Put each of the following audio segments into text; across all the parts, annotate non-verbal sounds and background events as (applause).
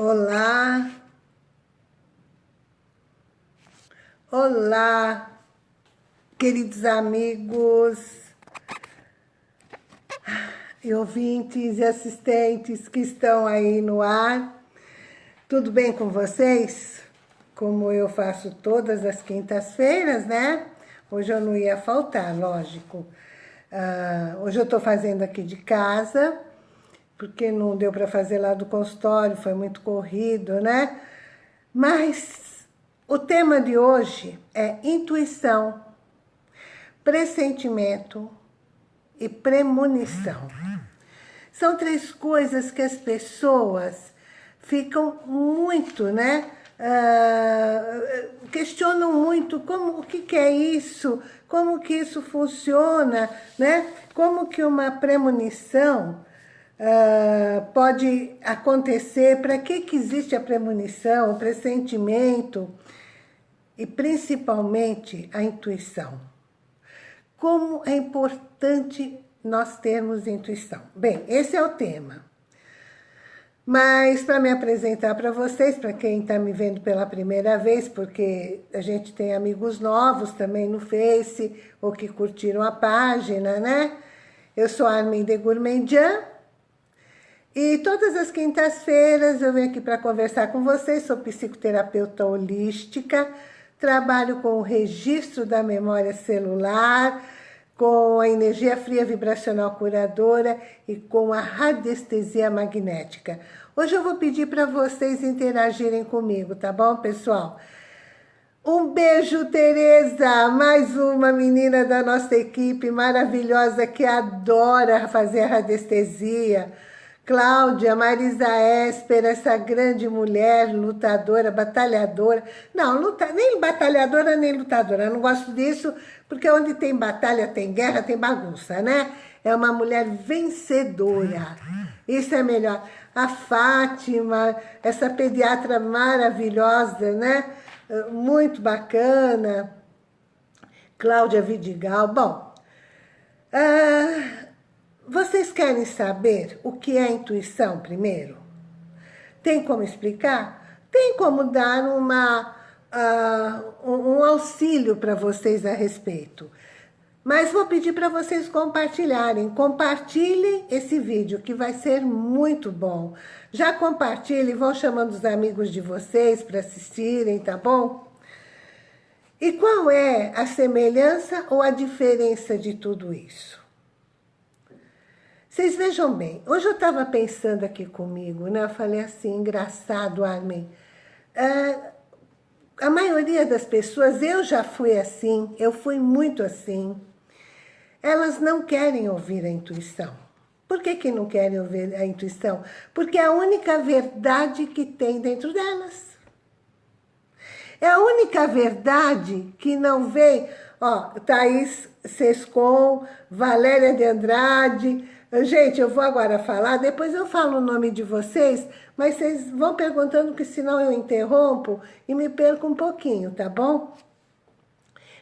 Olá. Olá, queridos amigos e ouvintes e assistentes que estão aí no ar. Tudo bem com vocês? Como eu faço todas as quintas-feiras, né? Hoje eu não ia faltar, lógico. Uh, hoje eu estou fazendo aqui de casa, porque não deu para fazer lá do consultório, foi muito corrido, né? Mas o tema de hoje é intuição, pressentimento e premonição. São três coisas que as pessoas ficam muito, né? Uh, questionam muito como o que, que é isso, como que isso funciona, né? Como que uma premonição uh, pode acontecer, para que, que existe a premonição, o pressentimento e principalmente a intuição. Como é importante nós termos intuição. Bem, esse é o tema. Mas para me apresentar para vocês, para quem está me vendo pela primeira vez, porque a gente tem amigos novos também no Face, ou que curtiram a página, né? Eu sou Armin de Gourmandian, e todas as quintas-feiras eu venho aqui para conversar com vocês, sou psicoterapeuta holística, trabalho com o registro da memória celular, com a energia fria vibracional curadora e com a radiestesia magnética. Hoje eu vou pedir para vocês interagirem comigo, tá bom, pessoal? Um beijo, Tereza, mais uma menina da nossa equipe maravilhosa que adora fazer radiestesia. Cláudia, Marisa Esper, essa grande mulher, lutadora, batalhadora. Não, luta, nem batalhadora, nem lutadora. Eu não gosto disso, porque onde tem batalha, tem guerra, tem bagunça, né? É uma mulher vencedora. Isso é melhor. A Fátima, essa pediatra maravilhosa, né? Muito bacana. Cláudia Vidigal. Bom, uh, vocês querem saber o que é intuição primeiro? Tem como explicar? Tem como dar uma, uh, um auxílio para vocês a respeito. Mas vou pedir para vocês compartilharem. Compartilhem esse vídeo, que vai ser muito bom. Já compartilhem, vão chamando os amigos de vocês para assistirem, tá bom? E qual é a semelhança ou a diferença de tudo isso? Vocês vejam bem, hoje eu estava pensando aqui comigo, né? Eu falei assim, engraçado, Armin. É, a maioria das pessoas, eu já fui assim, eu fui muito assim. Elas não querem ouvir a intuição. Por que, que não querem ouvir a intuição? Porque é a única verdade que tem dentro delas. É a única verdade que não vem... Ó, Thaís Sescon, Valéria de Andrade, Gente, eu vou agora falar, depois eu falo o nome de vocês, mas vocês vão perguntando, que senão eu interrompo e me perco um pouquinho, tá bom?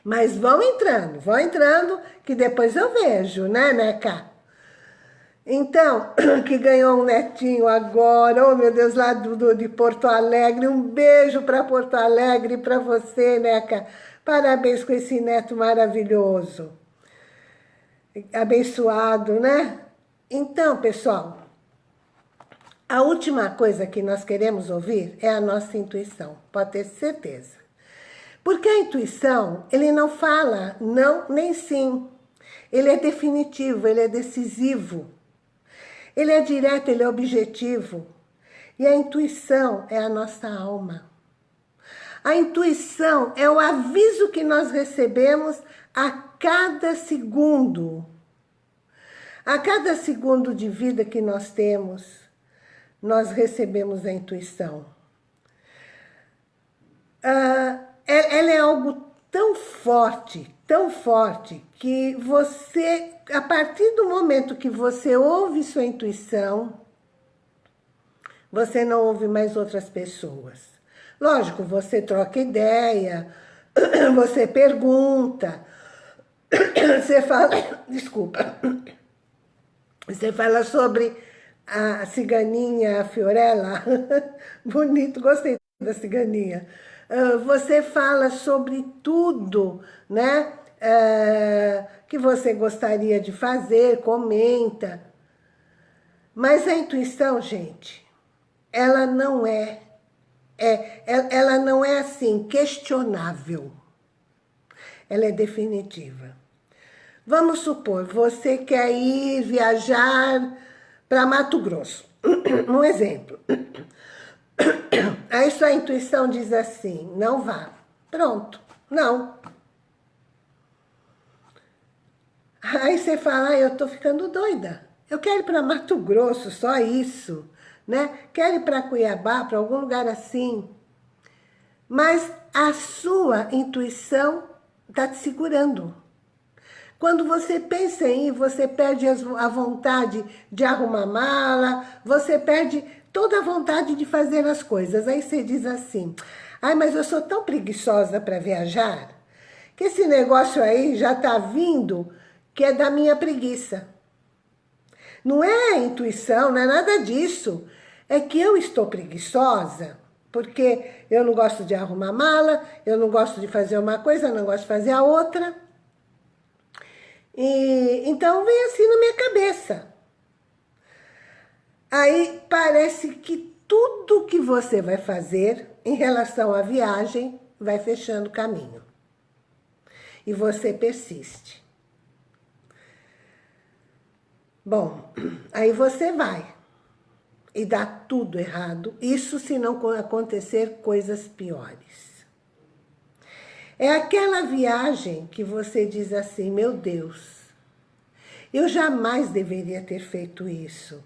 Mas vão entrando, vão entrando, que depois eu vejo, né, Neca? Então, (clears throat) que ganhou um netinho agora, oh meu Deus, lá do, do de Porto Alegre, um beijo para Porto Alegre, para você, Neca. Parabéns com esse neto maravilhoso. Abençoado, né? Então, pessoal, a última coisa que nós queremos ouvir é a nossa intuição, pode ter certeza. Porque a intuição, ele não fala não nem sim. Ele é definitivo, ele é decisivo. Ele é direto, ele é objetivo. E a intuição é a nossa alma. A intuição é o aviso que nós recebemos a cada segundo a cada segundo de vida que nós temos, nós recebemos a intuição. Ah, é, ela é algo tão forte, tão forte, que você, a partir do momento que você ouve sua intuição, você não ouve mais outras pessoas. Lógico, você troca ideia, (clears throat) você pergunta, (clears throat) você fala... (clears throat) Desculpa. Você fala sobre a ciganinha Fiorella, (laughs) bonito, gostei da ciganinha. Uh, você fala sobre tudo, né? Uh, que você gostaria de fazer, comenta. Mas a intuição, gente, ela não é, é, ela não é assim, questionável. Ela é definitiva. Vamos supor, você quer ir viajar para Mato Grosso. (clears throat) Um exemplo. (clears throat) Aí sua intuição diz assim, não vá. Pronto, não. Aí você fala, ah, eu tô ficando doida. Eu quero ir para Mato Grosso, só isso. Né? Quero ir para Cuiabá, para algum lugar assim. Mas a sua intuição está te segurando. Quando você pensa em ir, você perde a vontade de arrumar mala, você perde toda a vontade de fazer as coisas. Aí você diz assim, ai, mas eu sou tão preguiçosa para viajar, que esse negócio aí já está vindo, que é da minha preguiça. Não é a intuição, não é nada disso. É que eu estou preguiçosa, porque eu não gosto de arrumar mala, eu não gosto de fazer uma coisa, não gosto de fazer a outra. E, então vem assim na minha cabeça. Aí parece que tudo que você vai fazer em relação à viagem vai fechando caminho. E você persiste. Bom, (clears throat) aí você vai e dá tudo errado. Isso se não acontecer coisas piores. É aquela viagem que você diz assim, meu Deus, eu jamais deveria ter feito isso.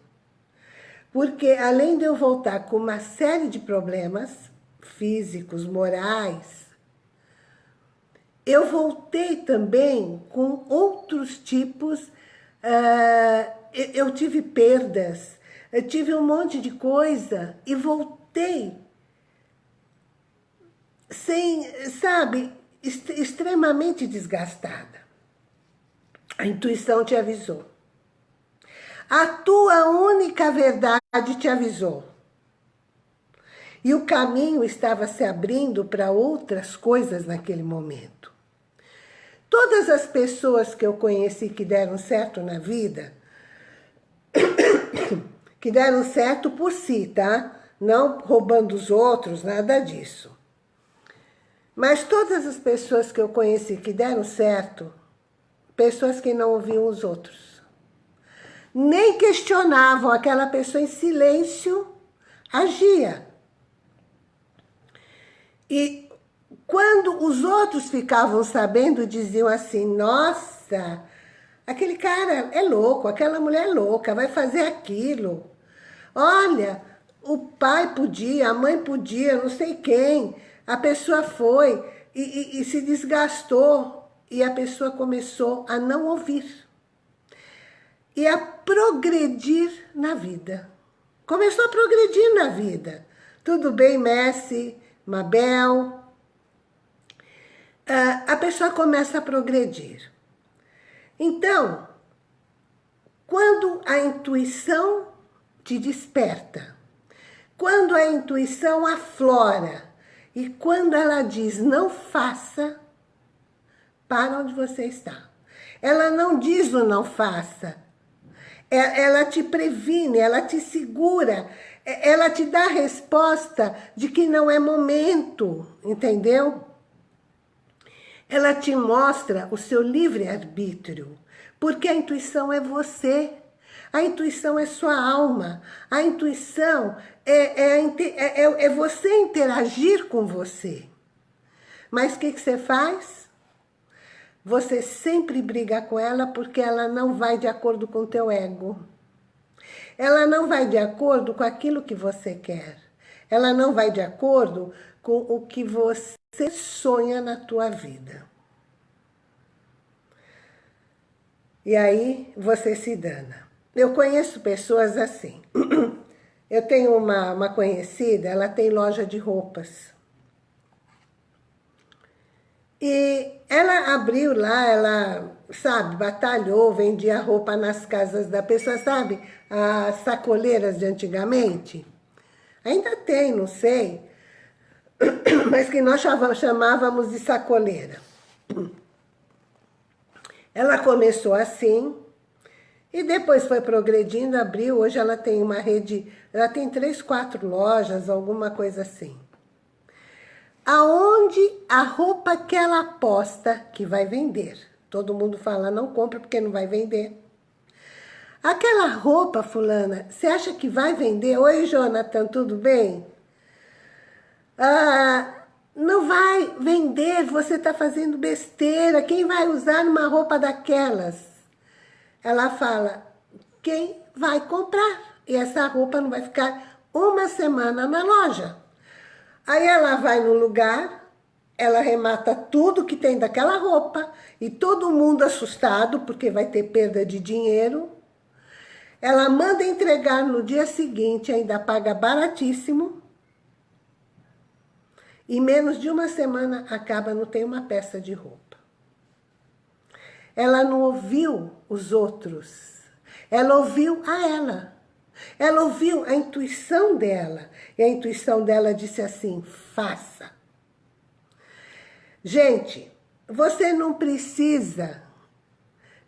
Porque além de eu voltar com uma série de problemas físicos, morais, eu voltei também com outros tipos, uh, eu tive perdas, eu tive um monte de coisa e voltei sem, sabe, est extremamente desgastada. A intuição te avisou. A tua única verdade te avisou. E o caminho estava se abrindo para outras coisas naquele momento. Todas as pessoas que eu conheci que deram certo na vida (coughs) que deram certo por si, tá? Não roubando os outros, nada disso. Mas todas as pessoas que eu conheci que deram certo, pessoas que não ouviam os outros. Nem questionavam, aquela pessoa em silêncio agia. E quando os outros ficavam sabendo, diziam assim, nossa, aquele cara é louco, aquela mulher é louca, vai fazer aquilo. Olha, o pai podia, a mãe podia, não sei quem. A pessoa foi e, e, e se desgastou e a pessoa começou a não ouvir e a progredir na vida. Começou a progredir na vida. Tudo bem, Messi, Mabel. Uh, a pessoa começa a progredir. Então, quando a intuição te desperta. Quando a intuição aflora e quando ela diz não faça, para onde você está. Ela não diz o não faça. É, ela te previne, ela te segura, é, ela te dá a resposta de que não é momento, entendeu? Ela te mostra o seu livre-arbítrio, porque a intuição é você. A intuição é sua alma. A intuição é, é, é, é, é você interagir com você. Mas o que, que você faz? Você sempre briga com ela porque ela não vai de acordo com o teu ego. Ela não vai de acordo com aquilo que você quer. Ela não vai de acordo com o que você sonha na tua vida. E aí você se dana. Eu conheço pessoas assim. (clears throat) Eu tenho uma, uma conhecida, ela tem loja de roupas. E ela abriu lá, ela, sabe, batalhou, vendia roupa nas casas da pessoa, sabe? As sacoleiras de antigamente. Ainda tem, não sei. (coughs) Mas que nós chamávamos de sacoleira. Ela começou assim, e depois foi progredindo, abriu, hoje ela tem uma rede, ela tem três, quatro lojas, alguma coisa assim. Aonde a roupa que ela aposta que vai vender. Todo mundo fala, não compra porque não vai vender. Aquela roupa, fulana, você acha que vai vender? Oi, Jonathan, tudo bem? Ah, não vai vender, você está fazendo besteira. Quem vai usar uma roupa daquelas? Ela fala, quem vai comprar? E essa roupa não vai ficar uma semana na loja. Aí ela vai no lugar, ela remata tudo que tem daquela roupa, e todo mundo assustado, porque vai ter perda de dinheiro. Ela manda entregar no dia seguinte, ainda paga baratíssimo, e menos de uma semana acaba, não tem uma peça de roupa. Ela não ouviu os outros. Ela ouviu a ela. Ela ouviu a intuição dela. E a intuição dela disse assim, faça. Gente, você não precisa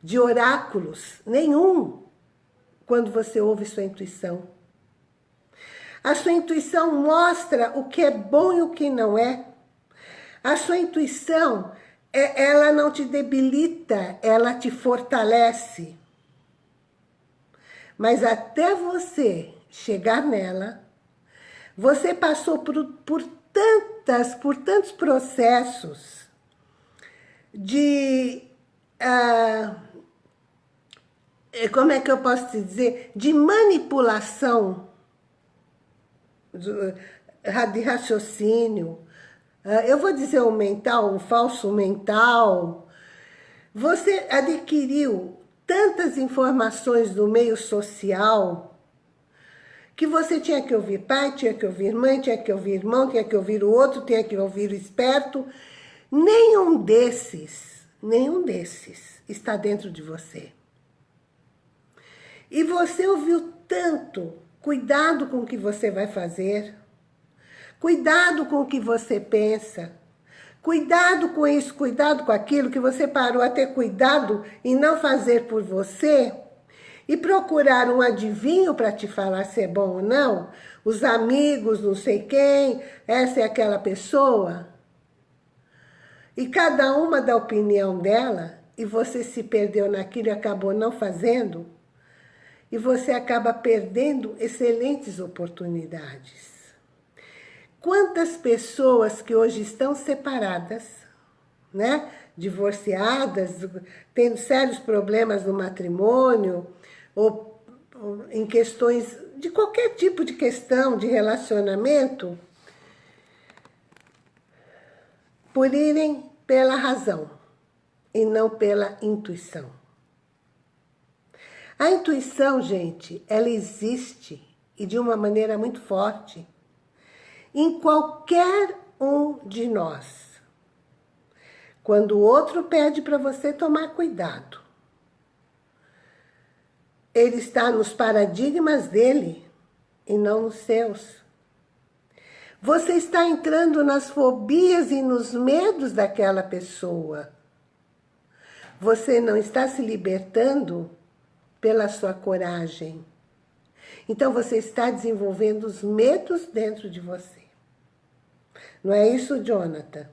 de oráculos nenhum quando você ouve sua intuição. A sua intuição mostra o que é bom e o que não é. A sua intuição, ela não te debilita, ela te fortalece. Mas até você chegar nela, você passou por, por tantas, por tantos processos de... Uh, como é que eu posso te dizer? De manipulação de raciocínio, ah, eu vou dizer o mental, o falso mental, você adquiriu tantas informações do meio social que você tinha que ouvir pai, tinha que ouvir mãe, tinha que ouvir irmão, tinha que ouvir o outro, tinha que ouvir o esperto. Nenhum desses, nenhum desses está dentro de você. E você ouviu tanto Cuidado com o que você vai fazer. Cuidado com o que você pensa. Cuidado com isso, cuidado com aquilo que você parou a ter cuidado em não fazer por você e procurar um adivinho para te falar se é bom ou não, os amigos, não sei quem, essa é aquela pessoa. E cada uma da opinião dela, e você se perdeu naquilo e acabou não fazendo, e você acaba perdendo excelentes oportunidades. Quantas pessoas que hoje estão separadas, né? divorciadas, tendo sérios problemas no matrimônio, ou, ou em questões de qualquer tipo de questão de relacionamento, por irem pela razão e não pela intuição. A intuição, gente, ela existe e de uma maneira muito forte em qualquer um de nós. Quando o outro pede para você tomar cuidado, ele está nos paradigmas dele e não nos seus. Você está entrando nas fobias e nos medos daquela pessoa. Você não está se libertando pela sua coragem. Então você está desenvolvendo os medos dentro de você. Não é isso, Jonathan?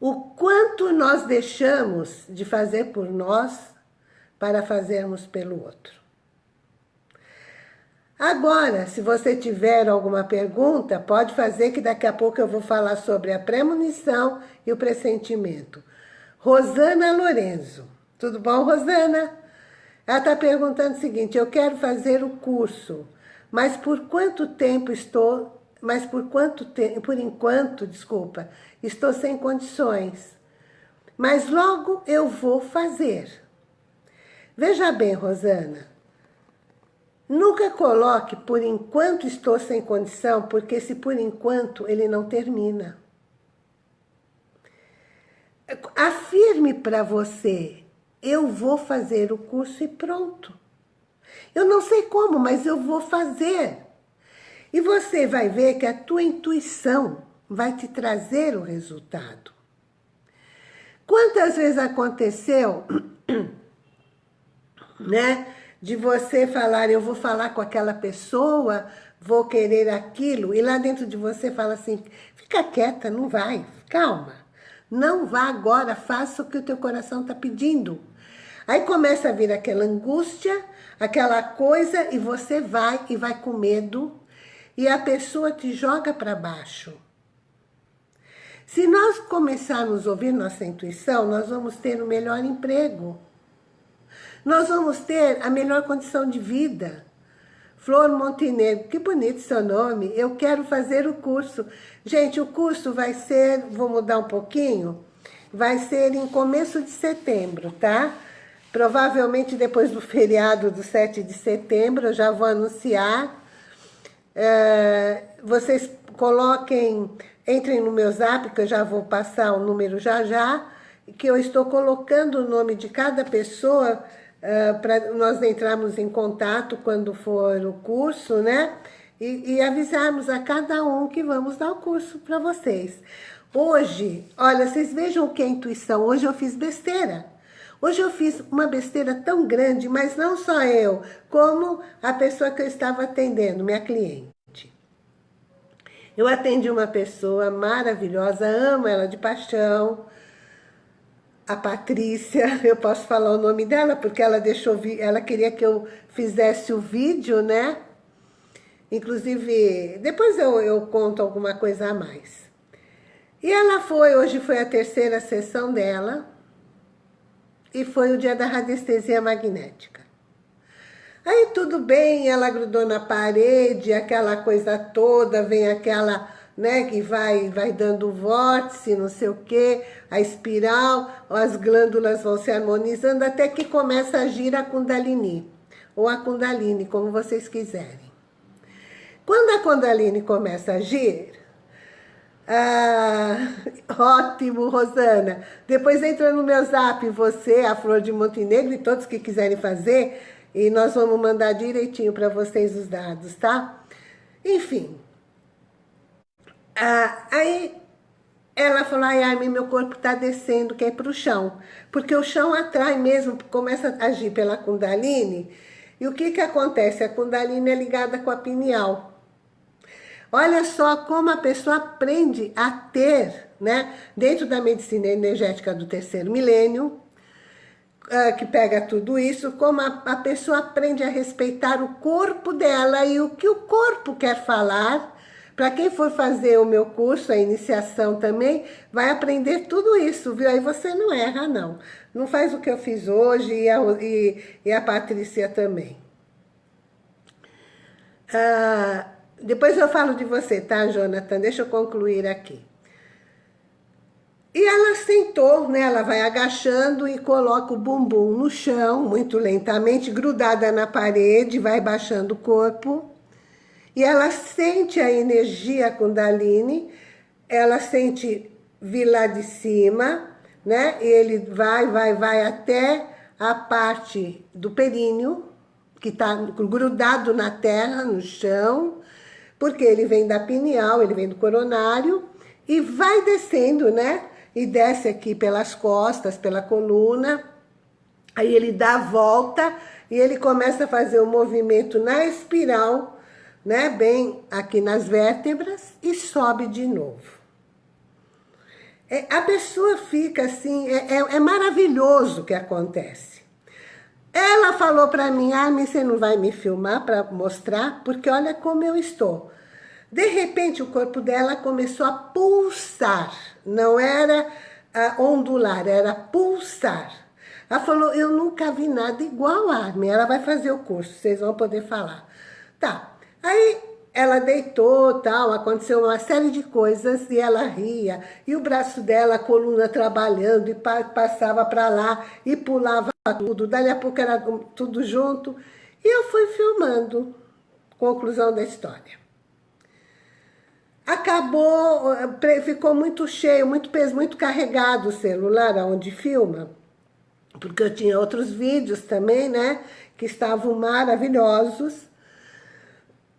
O quanto nós deixamos de fazer por nós para fazermos pelo outro. Agora, se você tiver alguma pergunta, pode fazer que daqui a pouco eu vou falar sobre a premonição e o pressentimento. Rosana Lorenzo. Tudo bom, Rosana? Ela está perguntando o seguinte, eu quero fazer o curso, mas por quanto tempo estou, mas por quanto tempo, por enquanto, desculpa, estou sem condições. Mas logo eu vou fazer. Veja bem, Rosana, nunca coloque por enquanto estou sem condição, porque se por enquanto ele não termina. afirme para você, eu vou fazer o curso e pronto. Eu não sei como, mas eu vou fazer. E você vai ver que a tua intuição vai te trazer o resultado. Quantas vezes aconteceu, (clears throat) né, de você falar, eu vou falar com aquela pessoa, vou querer aquilo, e lá dentro de você fala assim, fica quieta, não vai, calma. Não vá agora, faça o que o teu coração está pedindo. Aí começa a vir aquela angústia, aquela coisa, e você vai e vai com medo, e a pessoa te joga para baixo. Se nós começarmos a ouvir nossa intuição, nós vamos ter o um melhor emprego. Nós vamos ter a melhor condição de vida. Flor Montenegro, que bonito seu nome. Eu quero fazer o curso. Gente, o curso vai ser, vou mudar um pouquinho, vai ser em começo de setembro, tá? Provavelmente depois do feriado do 7 de setembro, eu já vou anunciar. É, vocês coloquem Entrem no meu zap, que eu já vou passar o número já já, que eu estou colocando o nome de cada pessoa uh, para nós entrarmos em contato quando for o curso, né? E, e avisarmos a cada um que vamos dar o curso para vocês. Hoje, olha, vocês vejam que é intuição. Hoje eu fiz besteira. Hoje eu fiz uma besteira tão grande, mas não só eu, como a pessoa que eu estava atendendo, minha cliente. Eu atendi uma pessoa maravilhosa, amo ela de paixão, a Patrícia, (laughs) eu posso falar o nome dela, porque ela deixou, ela queria que eu fizesse o vídeo, né? Inclusive, depois eu, eu conto alguma coisa a mais. E ela foi, hoje foi a terceira sessão dela, e foi o dia da radiestesia magnética. Aí tudo bem, ela grudou na parede, aquela coisa toda, vem aquela, né, que vai, vai dando vórtice, não sei o quê, a espiral, as glândulas vão se harmonizando, até que começa a agir a Kundalini, ou a Kundalini, como vocês quiserem. Quando a Kundalini começa a agir, ah, ótimo, Rosana. Depois entra no meu zap, você, a Flor de Montenegro e todos que quiserem fazer, e nós vamos mandar direitinho para vocês os dados, tá? Enfim. Ah, aí ela falou, ai, ai, meu corpo está descendo, quer ir para o chão. Porque o chão atrai mesmo, começa a agir pela Kundalini. E o que que acontece? A Kundalini é ligada com a pineal. Olha só como a pessoa aprende a ter, né? Dentro da medicina energética do terceiro milênio, uh, que pega tudo isso, como a, a pessoa aprende a respeitar o corpo dela e o que o corpo quer falar. Para quem for fazer o meu curso, a iniciação também, vai aprender tudo isso, viu? Aí você não erra, não. Não faz o que eu fiz hoje e a, e, e a Patrícia também. Ah, depois eu falo de você, tá, Jonathan? Deixa eu concluir aqui. E ela sentou, né? Ela vai agachando e coloca o bumbum no chão, muito lentamente, grudada na parede, vai baixando o corpo. E ela sente a energia Kundalini, ela sente vir lá de cima, né? E ele vai, vai, vai até a parte do períneo, que está grudado na terra, no chão, porque ele vem da pineal, ele vem do coronário, e vai descendo, né? e desce aqui pelas costas, pela coluna. Aí ele dá a volta e ele começa a fazer o um movimento na espiral, né, bem aqui nas vértebras e sobe de novo. É, a pessoa fica assim, é, é, é maravilhoso o que acontece. Ela falou para mim, ah, você não vai me filmar para mostrar, porque olha como eu estou. De repente, o corpo dela começou a pulsar. Não era uh, ondular, era pulsar. Ela falou, eu nunca vi nada igual a Armin. Ela vai fazer o curso, vocês vão poder falar. Tá, aí ela deitou, tal, aconteceu uma série de coisas e ela ria. E o braço dela, a coluna trabalhando, e passava para lá, e pulava tudo. Dali a pouco era tudo junto. E eu fui filmando. Conclusão da história. Acabou, ficou muito cheio, muito peso, muito carregado o celular onde filma, porque eu tinha outros vídeos também, né, que estavam maravilhosos.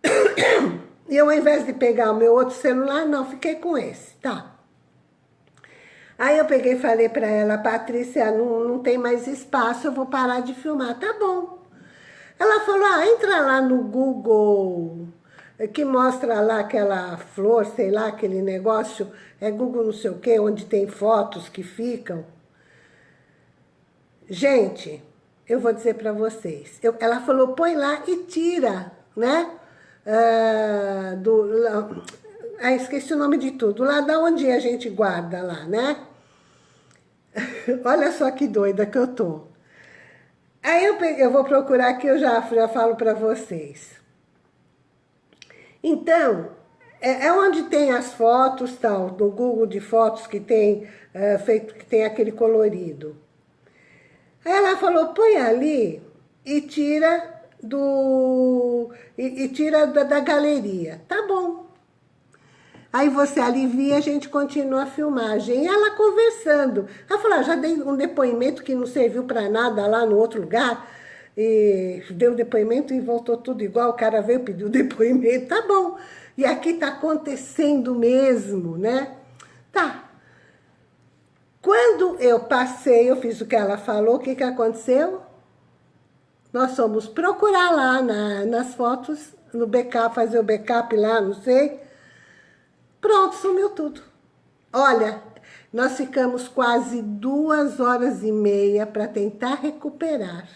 (coughs) E eu, ao invés de pegar o meu outro celular, não, fiquei com esse, tá. Aí eu peguei e falei para ela, Patrícia, não, não tem mais espaço, eu vou parar de filmar. Tá bom. Ela falou, ah, entra lá no Google, que mostra lá aquela flor, sei lá, aquele negócio, é Google não sei o quê, onde tem fotos que ficam. Gente, eu vou dizer para vocês, eu, ela falou, põe lá e tira, né? Uh, do, ah, esqueci o nome de tudo, lá da onde a gente guarda lá, né? (laughs) Olha só que doida que eu tô. Aí eu, peguei, eu vou procurar aqui, eu já, já falo para vocês. Então, é, é, onde tem as fotos, tal, no Google de fotos que tem, é, feito, que tem aquele colorido. Aí ela falou, põe ali e tira do e, e tira da, da, galeria. Tá bom. Aí você alivia, a gente continua a filmagem. E ela conversando. Ela falou, ah, já dei um depoimento que não serviu para nada lá no outro lugar. E deu depoimento e voltou tudo igual. O cara veio pedir o (laughs) depoimento. Tá bom. E aqui tá acontecendo mesmo, né? Tá. Quando eu passei, eu fiz o que ela falou, o que, que aconteceu? Nós fomos procurar lá na, nas fotos, no backup, fazer o backup lá, não sei. Pronto, sumiu tudo. Olha, nós ficamos quase duas horas e meia para tentar recuperar.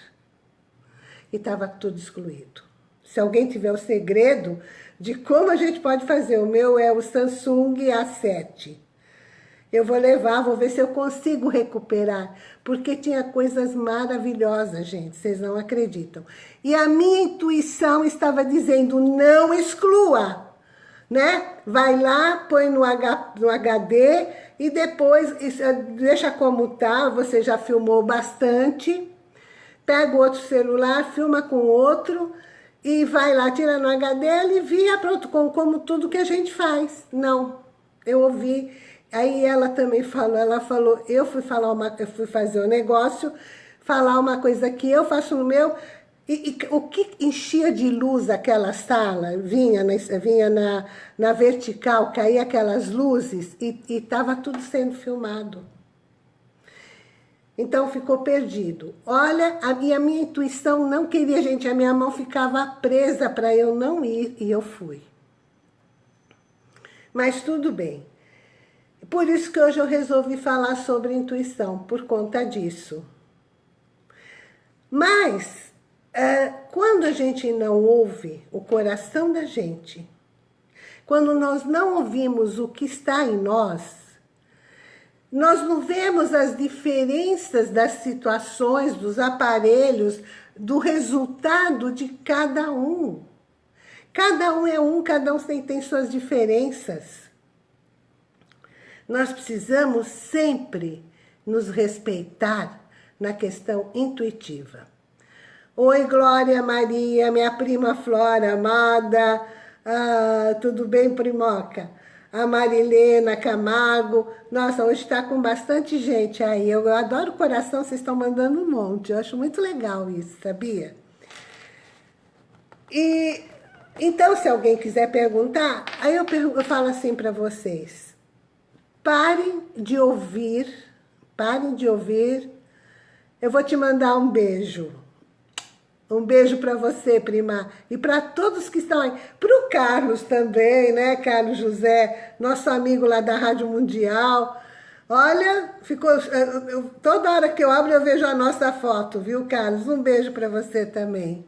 E estava tudo excluído. Se alguém tiver o segredo de como a gente pode fazer, o meu é o Samsung A7. Eu vou levar, vou ver se eu consigo recuperar, porque tinha coisas maravilhosas, gente, vocês não acreditam. E a minha intuição estava dizendo, não exclua, né? Vai lá, põe no, H, no HD e depois deixa como tá, você já filmou bastante, pega o outro celular, filma com outro e vai lá, tira no HD, alivia, pronto, como tudo que a gente faz. Não, eu ouvi Aí ela também falou, ela falou, eu fui falar uma, eu fui fazer um negócio, falar uma coisa que eu faço no meu, e, e, o que enchia de luz aquela sala, vinha na, vinha na, na vertical, caía aquelas luzes e estava tudo sendo filmado. Então ficou perdido. Olha, a minha, a minha intuição não queria, gente, a minha mão ficava presa para eu não ir e eu fui. Mas tudo bem. Por isso que hoje eu resolvi falar sobre intuição, por conta disso. Mas, é, quando a gente não ouve o coração da gente, quando nós não ouvimos o que está em nós, nós não vemos as diferenças das situações, dos aparelhos, do resultado de cada um. Cada um é um, cada um tem, tem suas diferenças. Nós precisamos sempre nos respeitar na questão intuitiva. Oi, Glória Maria, minha prima Flora, amada. Ah, tudo bem, primoca? A Marilena Camargo. Nossa, hoje está com bastante gente aí. Eu adoro o coração, vocês estão mandando um monte. Eu acho muito legal isso, sabia? E então, se alguém quiser perguntar, aí eu, eu falo assim para vocês. Parem de ouvir, parem de ouvir. Eu vou te mandar um beijo. Um beijo para você, prima. E para todos que estão aí. Para o Carlos também, né, Carlos José, nosso amigo lá da Rádio Mundial. Olha, ficou toda hora que eu abro eu vejo a nossa foto, viu, Carlos? Um beijo para você também.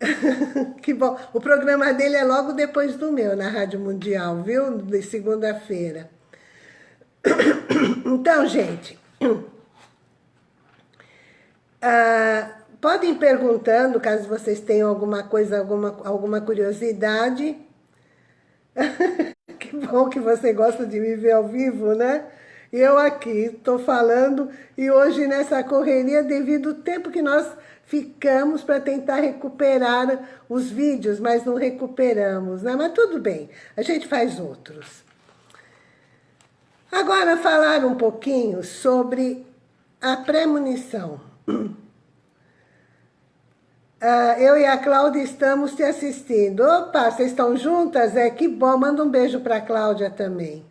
(laughs) que bom. O programa dele é logo depois do meu, na Rádio Mundial, viu? De segunda-feira. (coughs) Então, gente, (coughs) ah, podem ir perguntando, caso vocês tenham alguma coisa, alguma, alguma curiosidade. (laughs) que bom que você gosta de me ver ao vivo, né? Eu aqui estou falando e hoje nessa correria devido ao tempo que nós ficamos para tentar recuperar os vídeos, mas não recuperamos, né? Mas tudo bem, a gente faz outros. Agora falar um pouquinho sobre a premonição. (clears throat) Uh, eu e a Cláudia estamos te assistindo. Opa, vocês estão juntas? É que bom. Manda um beijo para a Cláudia também.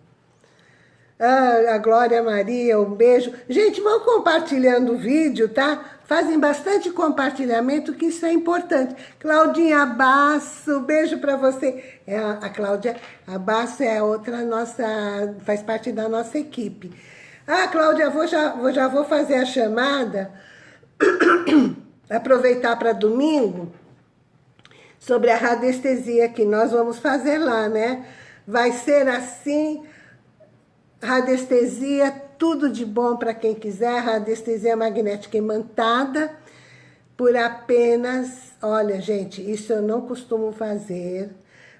Uh, a Glória Maria, um beijo. Gente, vão compartilhando o vídeo, tá? Fazem bastante compartilhamento, que isso é importante. Claudinha Abaço, beijo para você. É a, a Cláudia Abaço é outra nossa, faz parte da nossa equipe. Ah, Cláudia, vou, já, vou, já vou fazer a chamada. (coughs) aproveitar para domingo, sobre a radiestesia que nós vamos fazer lá, né? Vai ser assim, radiestesia, tudo de bom para quem quiser, radiestesia magnética imantada, por apenas, olha gente, isso eu não costumo fazer,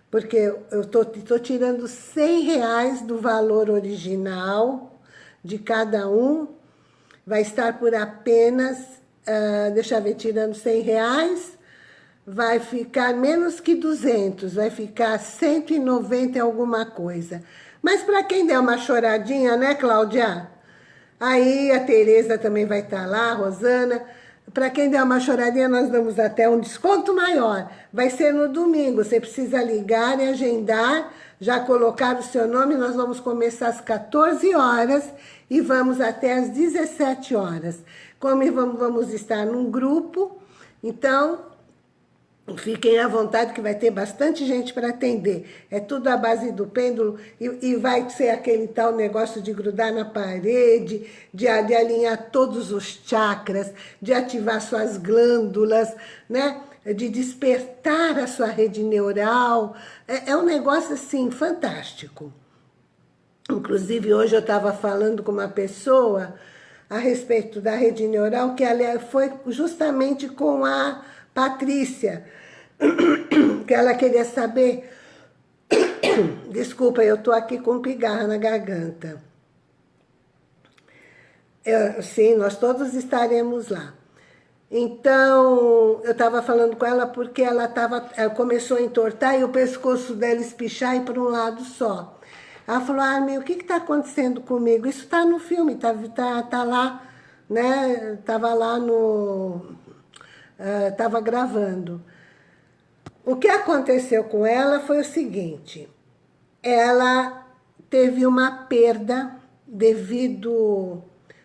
porque eu tô, tô tirando 100 reais do valor original de cada um, vai estar por apenas uh, deixa eu ver, tirando 100 reais, vai ficar menos que 200, vai ficar 190 e alguma coisa. Mas para quem der uma choradinha, né, Cláudia? Aí a Tereza também vai estar tá lá, a Rosana. Para quem der uma choradinha, nós damos até um desconto maior. Vai ser no domingo, você precisa ligar e agendar, já colocar o seu nome, nós vamos começar às 14 horas e vamos até às 17 horas. Como vamos, estar num grupo, então Fiquem à vontade que vai ter bastante gente para atender. É tudo à base do pêndulo e, e, vai ser aquele tal negócio de grudar na parede, de, de, alinhar todos os chakras, de ativar suas glândulas, né? De despertar a sua rede neural. É, é um negócio assim fantástico. Inclusive hoje eu estava falando com uma pessoa a respeito da rede neural, que ela foi justamente com a Patrícia, (coughs) que ela queria saber... (coughs) Desculpa, eu tô aqui com pigarra na garganta. Eu, sim, nós todos estaremos lá. Então, eu estava falando com ela porque ela, tava, ela começou a entortar e o pescoço dela espichar e para um lado só. Ela falou, ah, meu, o que está acontecendo comigo? Isso está no filme, está tá, tá lá, né? Estava lá no... Estava uh, gravando. O que aconteceu com ela foi o seguinte, ela teve uma perda devido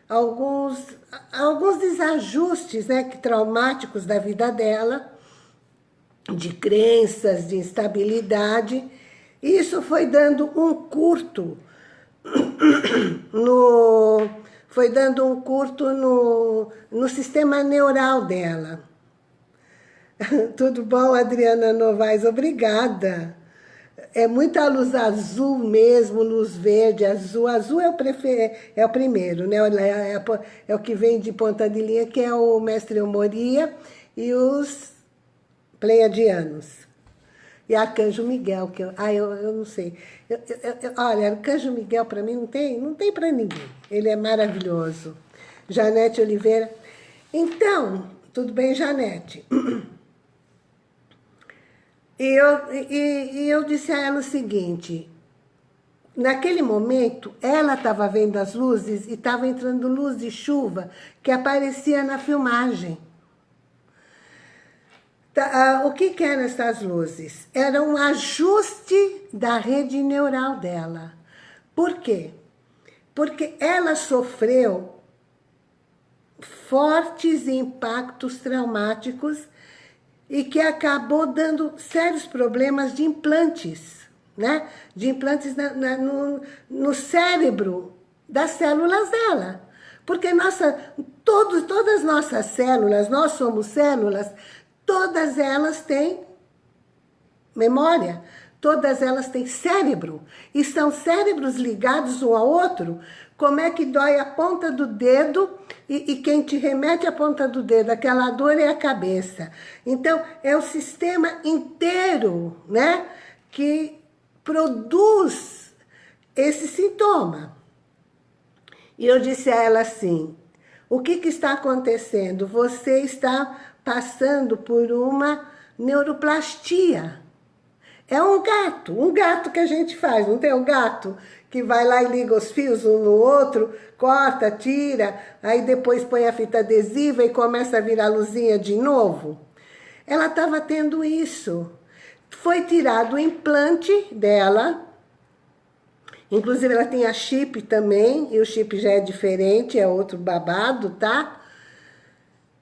a alguns, alguns desajustes né, que, traumáticos da vida dela, de crenças, de instabilidade, isso foi dando um curto (coughs) no, foi dando um curto no, no sistema neural dela. (laughs) Tudo bom, Adriana Novaes? Obrigada. É muita luz azul mesmo, luz verde, azul. Azul é o, prefer... é o primeiro, né? É, é, é, o que vem de ponta de linha, que é o mestre Moria e os pleiadianos. E Arcanjo Miguel, que eu, ah, eu, eu não sei. Eu, eu, olha, Arcanjo Miguel para mim não tem, não tem para ninguém. Ele é maravilhoso. Janete Oliveira. Então, tudo bem, Janete? (clears throat) E eu, e, e eu disse a ela o seguinte, naquele momento, ela estava vendo as luzes e estava entrando luz de chuva que aparecia na filmagem. Tá, uh, o que, que eram essas luzes? Era um ajuste da rede neural dela. Por quê? Porque ela sofreu fortes impactos traumáticos e que acabou dando sérios problemas de implantes, né? De implantes na, na, no, no cérebro das células dela. Porque nossa, todos, todas as nossas células, nós somos células todas elas têm memória, todas elas têm cérebro, e são cérebros ligados um ao outro, como é que dói a ponta do dedo e, e, quem te remete a ponta do dedo, aquela dor é a cabeça. Então, é o sistema inteiro, né, que produz esse sintoma. E eu disse a ela assim, o que, que está acontecendo? Você está passando por uma neuroplastia. É um gato, um gato que a gente faz, não tem um gato que vai lá e liga os fios um no outro, corta, tira, aí depois põe a fita adesiva e começa a virar luzinha de novo? Ela estava tendo isso. Foi tirado o implante dela, inclusive ela tem a chip também, e o chip já é diferente, é outro babado, tá?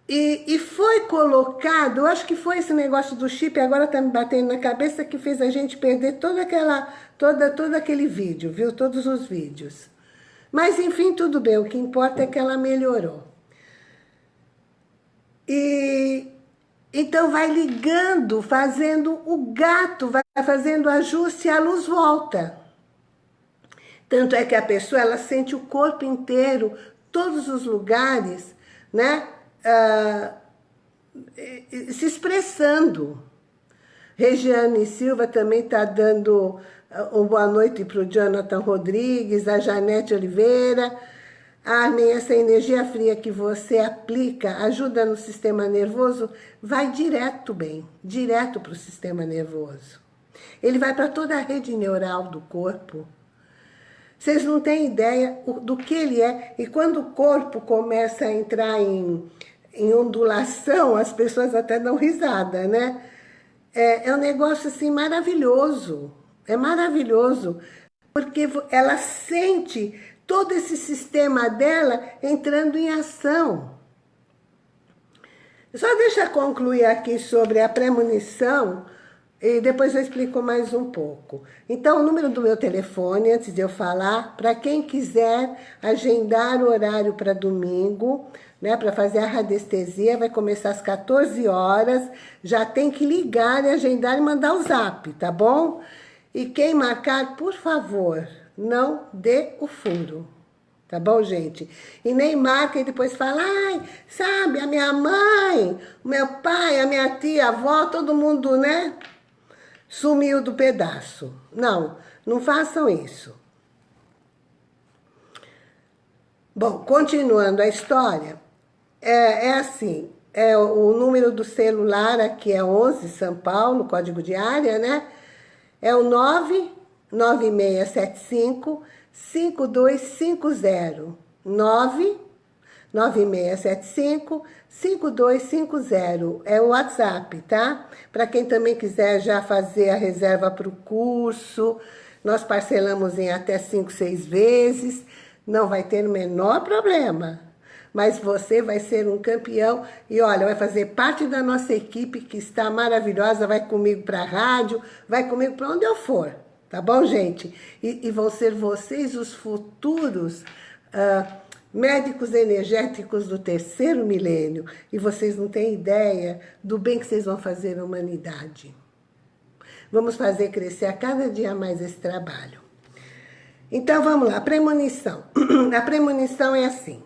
E, e, foi colocado, eu acho que foi esse negócio do chip, agora tá me batendo na cabeça, que fez a gente perder toda aquela, toda, todo aquele vídeo, viu? Todos os vídeos. Mas, enfim, tudo bem, o que importa é que ela melhorou. E então vai ligando, fazendo o gato, vai fazendo ajuste e a luz volta. Tanto é que a pessoa, ela sente o corpo inteiro, todos os lugares, né? Ah, se expressando. Regiane Silva também está dando uma boa noite para o Jonathan Rodrigues, a Janete Oliveira. Armin, essa energia fria que você aplica ajuda no sistema nervoso, vai direto bem, direto para o sistema nervoso. Ele vai para toda a rede neural do corpo. Vocês não têm ideia do que ele é. E quando o corpo começa a entrar em em ondulação, as pessoas até dão risada, né? É, é um negócio assim maravilhoso, é maravilhoso, porque ela sente todo esse sistema dela entrando em ação. Só deixa eu concluir aqui sobre a premonição, e depois eu explico mais um pouco. Então, o número do meu telefone, antes de eu falar, para quem quiser agendar o horário para domingo, né, para fazer a radiestesia, vai começar às 14 horas, já tem que ligar e agendar e mandar o zap, tá bom? E quem marcar, por favor, não dê o furo, tá bom, gente? E nem marca e depois fala, ai, sabe, a minha mãe, o meu pai, a minha tia, a avó, todo mundo, né, sumiu do pedaço. Não, não façam isso. Bom, continuando a história, é, é assim, é o número do celular aqui é 11 São Paulo, código de área, né? É o 99675 5250. 99675 5250 é o WhatsApp, tá? Para quem também quiser já fazer a reserva para o curso, nós parcelamos em até 5, 6 vezes, não vai ter o menor problema mas você vai ser um campeão e olha, vai fazer parte da nossa equipe que está maravilhosa, vai comigo para a rádio, vai comigo para onde eu for, tá bom, gente? E, e vão ser vocês os futuros uh, médicos energéticos do terceiro milênio e vocês não têm ideia do bem que vocês vão fazer à humanidade. Vamos fazer crescer a cada dia mais esse trabalho. Então, vamos lá, premonição. (clears throat) A premonição é assim.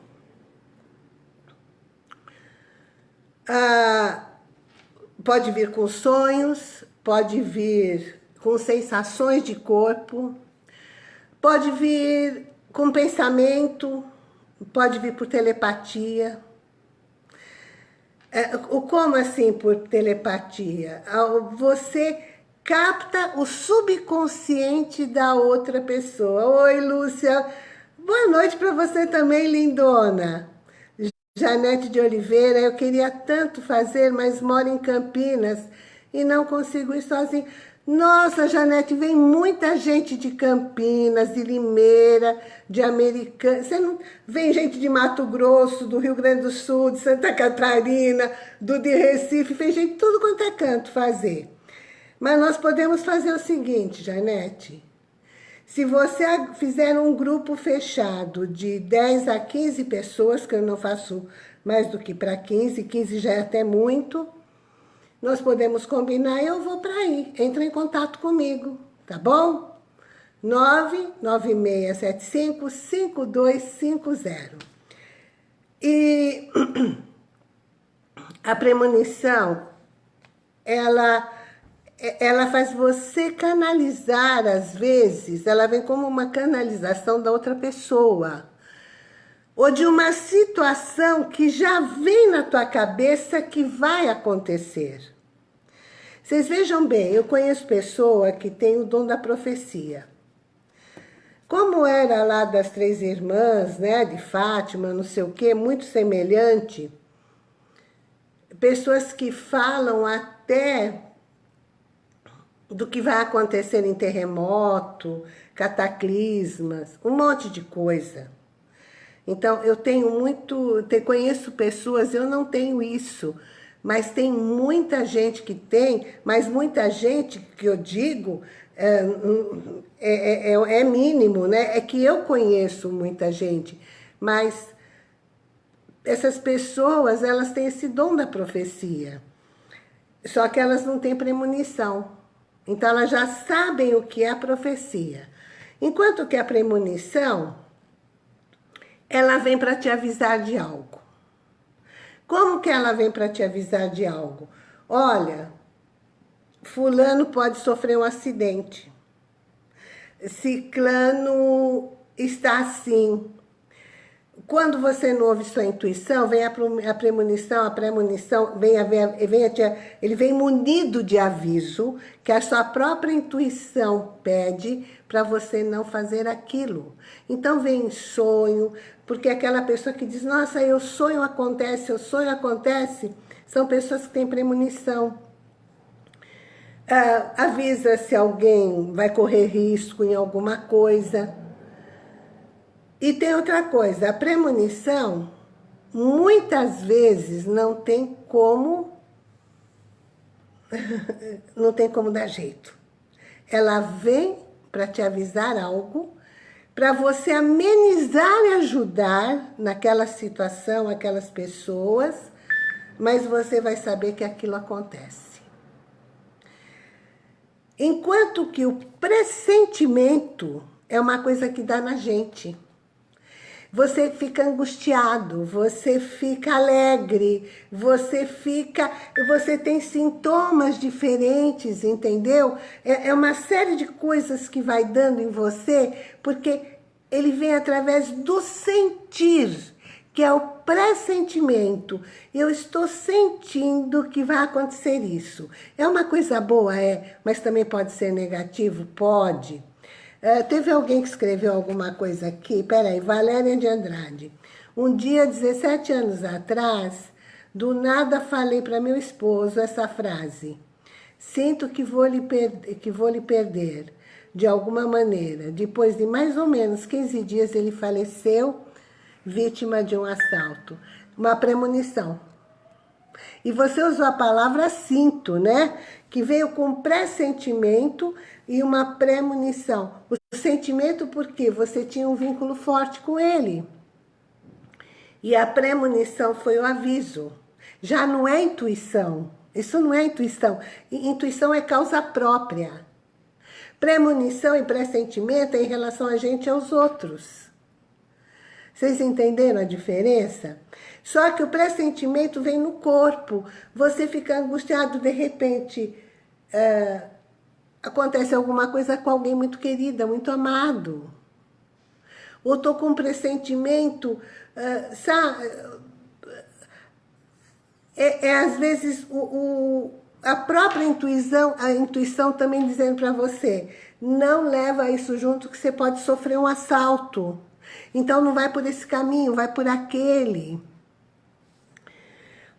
Ah, pode vir com sonhos, pode vir com sensações de corpo, pode vir com pensamento, pode vir por telepatia. É, o como assim por telepatia? Você capta o subconsciente da outra pessoa. Oi, Lúcia. Boa noite para você também, lindona. Janete de Oliveira, eu queria tanto fazer, mas moro em Campinas e não consigo ir sozinho. Nossa, Janete, vem muita gente de Campinas, de Limeira, de Americana. Você não vem gente de Mato Grosso, do Rio Grande do Sul, de Santa Catarina, do de Recife, vem gente de tudo quanto é canto fazer. Mas nós podemos fazer o seguinte, Janete. Se você fizer um grupo fechado de 10 a 15 pessoas, que eu não faço mais do que para 15, 15 já é até muito, nós podemos combinar e eu vou para aí. Entra em contato comigo, tá bom? 99675-5250. E (clears throat) a premonição, ela ela faz você canalizar, às vezes, ela vem como uma canalização da outra pessoa. ou de uma situação que já vem na tua cabeça que vai acontecer. Vocês vejam bem, eu conheço pessoa que tem o dom da profecia. Como era lá das três irmãs, né, de Fátima, não sei o quê, muito semelhante, pessoas que falam até do que vai acontecer em terremoto, cataclismas, um monte de coisa. Então, eu tenho muito, conheço pessoas, eu não tenho isso, mas tem muita gente que tem, mas muita gente que eu digo é, é, é, é mínimo, né? É que eu conheço muita gente, mas essas pessoas, elas têm esse dom da profecia, só que elas não têm premonição. Então, elas já sabem o que é a profecia. Enquanto que a premonição, ela vem para te avisar de algo. Como que ela vem para te avisar de algo? Olha, fulano pode sofrer um acidente. Ciclano está assim. Quando você não ouve sua intuição, vem a premonição, a premonição, vem a, vem a, ele vem munido de aviso que a sua própria intuição pede para você não fazer aquilo. Então vem sonho, porque aquela pessoa que diz, nossa, eu sonho acontece, eu sonho acontece, são pessoas que têm premonição. Ah, avisa se alguém vai correr risco em alguma coisa. E tem outra coisa, a premonição, muitas vezes não tem como, (laughs) não tem como dar jeito. Ela vem para te avisar algo, para você amenizar e ajudar naquela situação, aquelas pessoas, mas você vai saber que aquilo acontece. Enquanto que o pressentimento é uma coisa que dá na gente você fica angustiado, você fica alegre, você fica, você tem sintomas diferentes, entendeu? É, é uma série de coisas que vai dando em você, porque ele vem através do sentir, que é o pressentimento. Eu estou sentindo que vai acontecer isso. É uma coisa boa, é, mas também pode ser negativo? Pode. É, teve alguém que escreveu alguma coisa aqui, peraí, Valéria de Andrade. Um dia, 17 anos atrás, do nada falei para meu esposo essa frase. Sinto que vou, lhe que vou lhe perder, de alguma maneira. Depois de mais ou menos 15 dias, ele faleceu, vítima de um assalto. Uma premonição. E você usou a palavra sinto, né? Que veio com pressentimento e uma premonição. O sentimento porque você tinha um vínculo forte com ele. E a premonição foi o aviso. Já não é intuição. Isso não é intuição. Intuição é causa própria. Premonição e pressentimento é em relação a gente e aos outros. Vocês entenderam a diferença? Só que o pressentimento vem no corpo. Você fica angustiado, de repente, é, acontece alguma coisa com alguém muito querida, muito amado. Ou estou com um pressentimento, uh, sabe? É, é, às vezes o, o, a própria intuição, a intuição também dizendo para você, não leva isso junto que você pode sofrer um assalto. Então não vai por esse caminho, vai por aquele.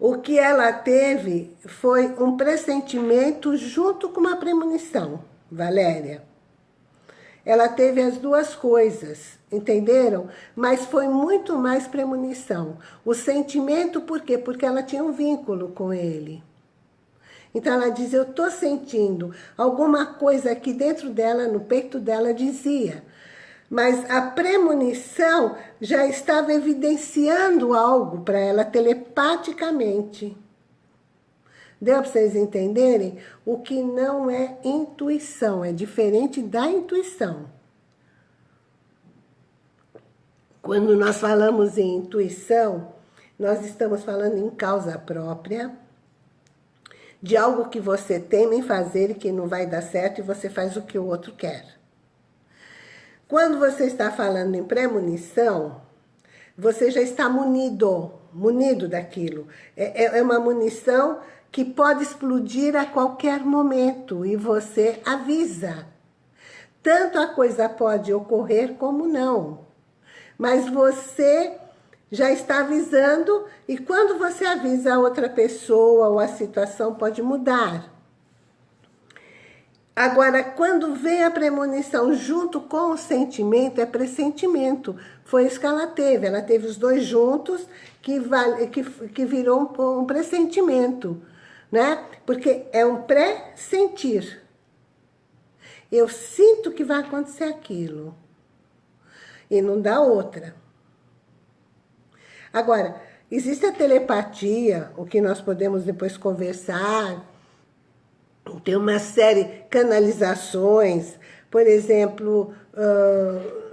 O que ela teve foi um pressentimento junto com uma premonição, Valéria. Ela teve as duas coisas, entenderam? Mas foi muito mais premonição. O sentimento, por quê? Porque ela tinha um vínculo com ele. Então ela diz, eu estou sentindo alguma coisa aqui dentro dela, no peito dela, dizia mas a premonição já estava evidenciando algo para ela telepaticamente. Deu para vocês entenderem? O que não é intuição, é diferente da intuição. Quando nós falamos em intuição, nós estamos falando em causa própria, de algo que você teme em fazer e que não vai dar certo e você faz o que o outro quer. Quando você está falando em premonição, Você já está munido, munido daquilo. É, é, é uma munição que pode explodir a qualquer momento e você avisa. Tanto a coisa pode ocorrer como não. Mas você já está avisando e quando você avisa a outra pessoa ou a situação pode mudar. Agora, quando vem a premonição junto com o sentimento, é pressentimento. Foi isso que ela teve. Ela teve os dois juntos, que, vale, que, que virou um, um pressentimento. Né? Porque é um pré-sentir. Eu sinto que vai acontecer aquilo. E não dá outra. Agora, existe a telepatia, o que nós podemos depois conversar, tem uma série canalizações, por exemplo, uh,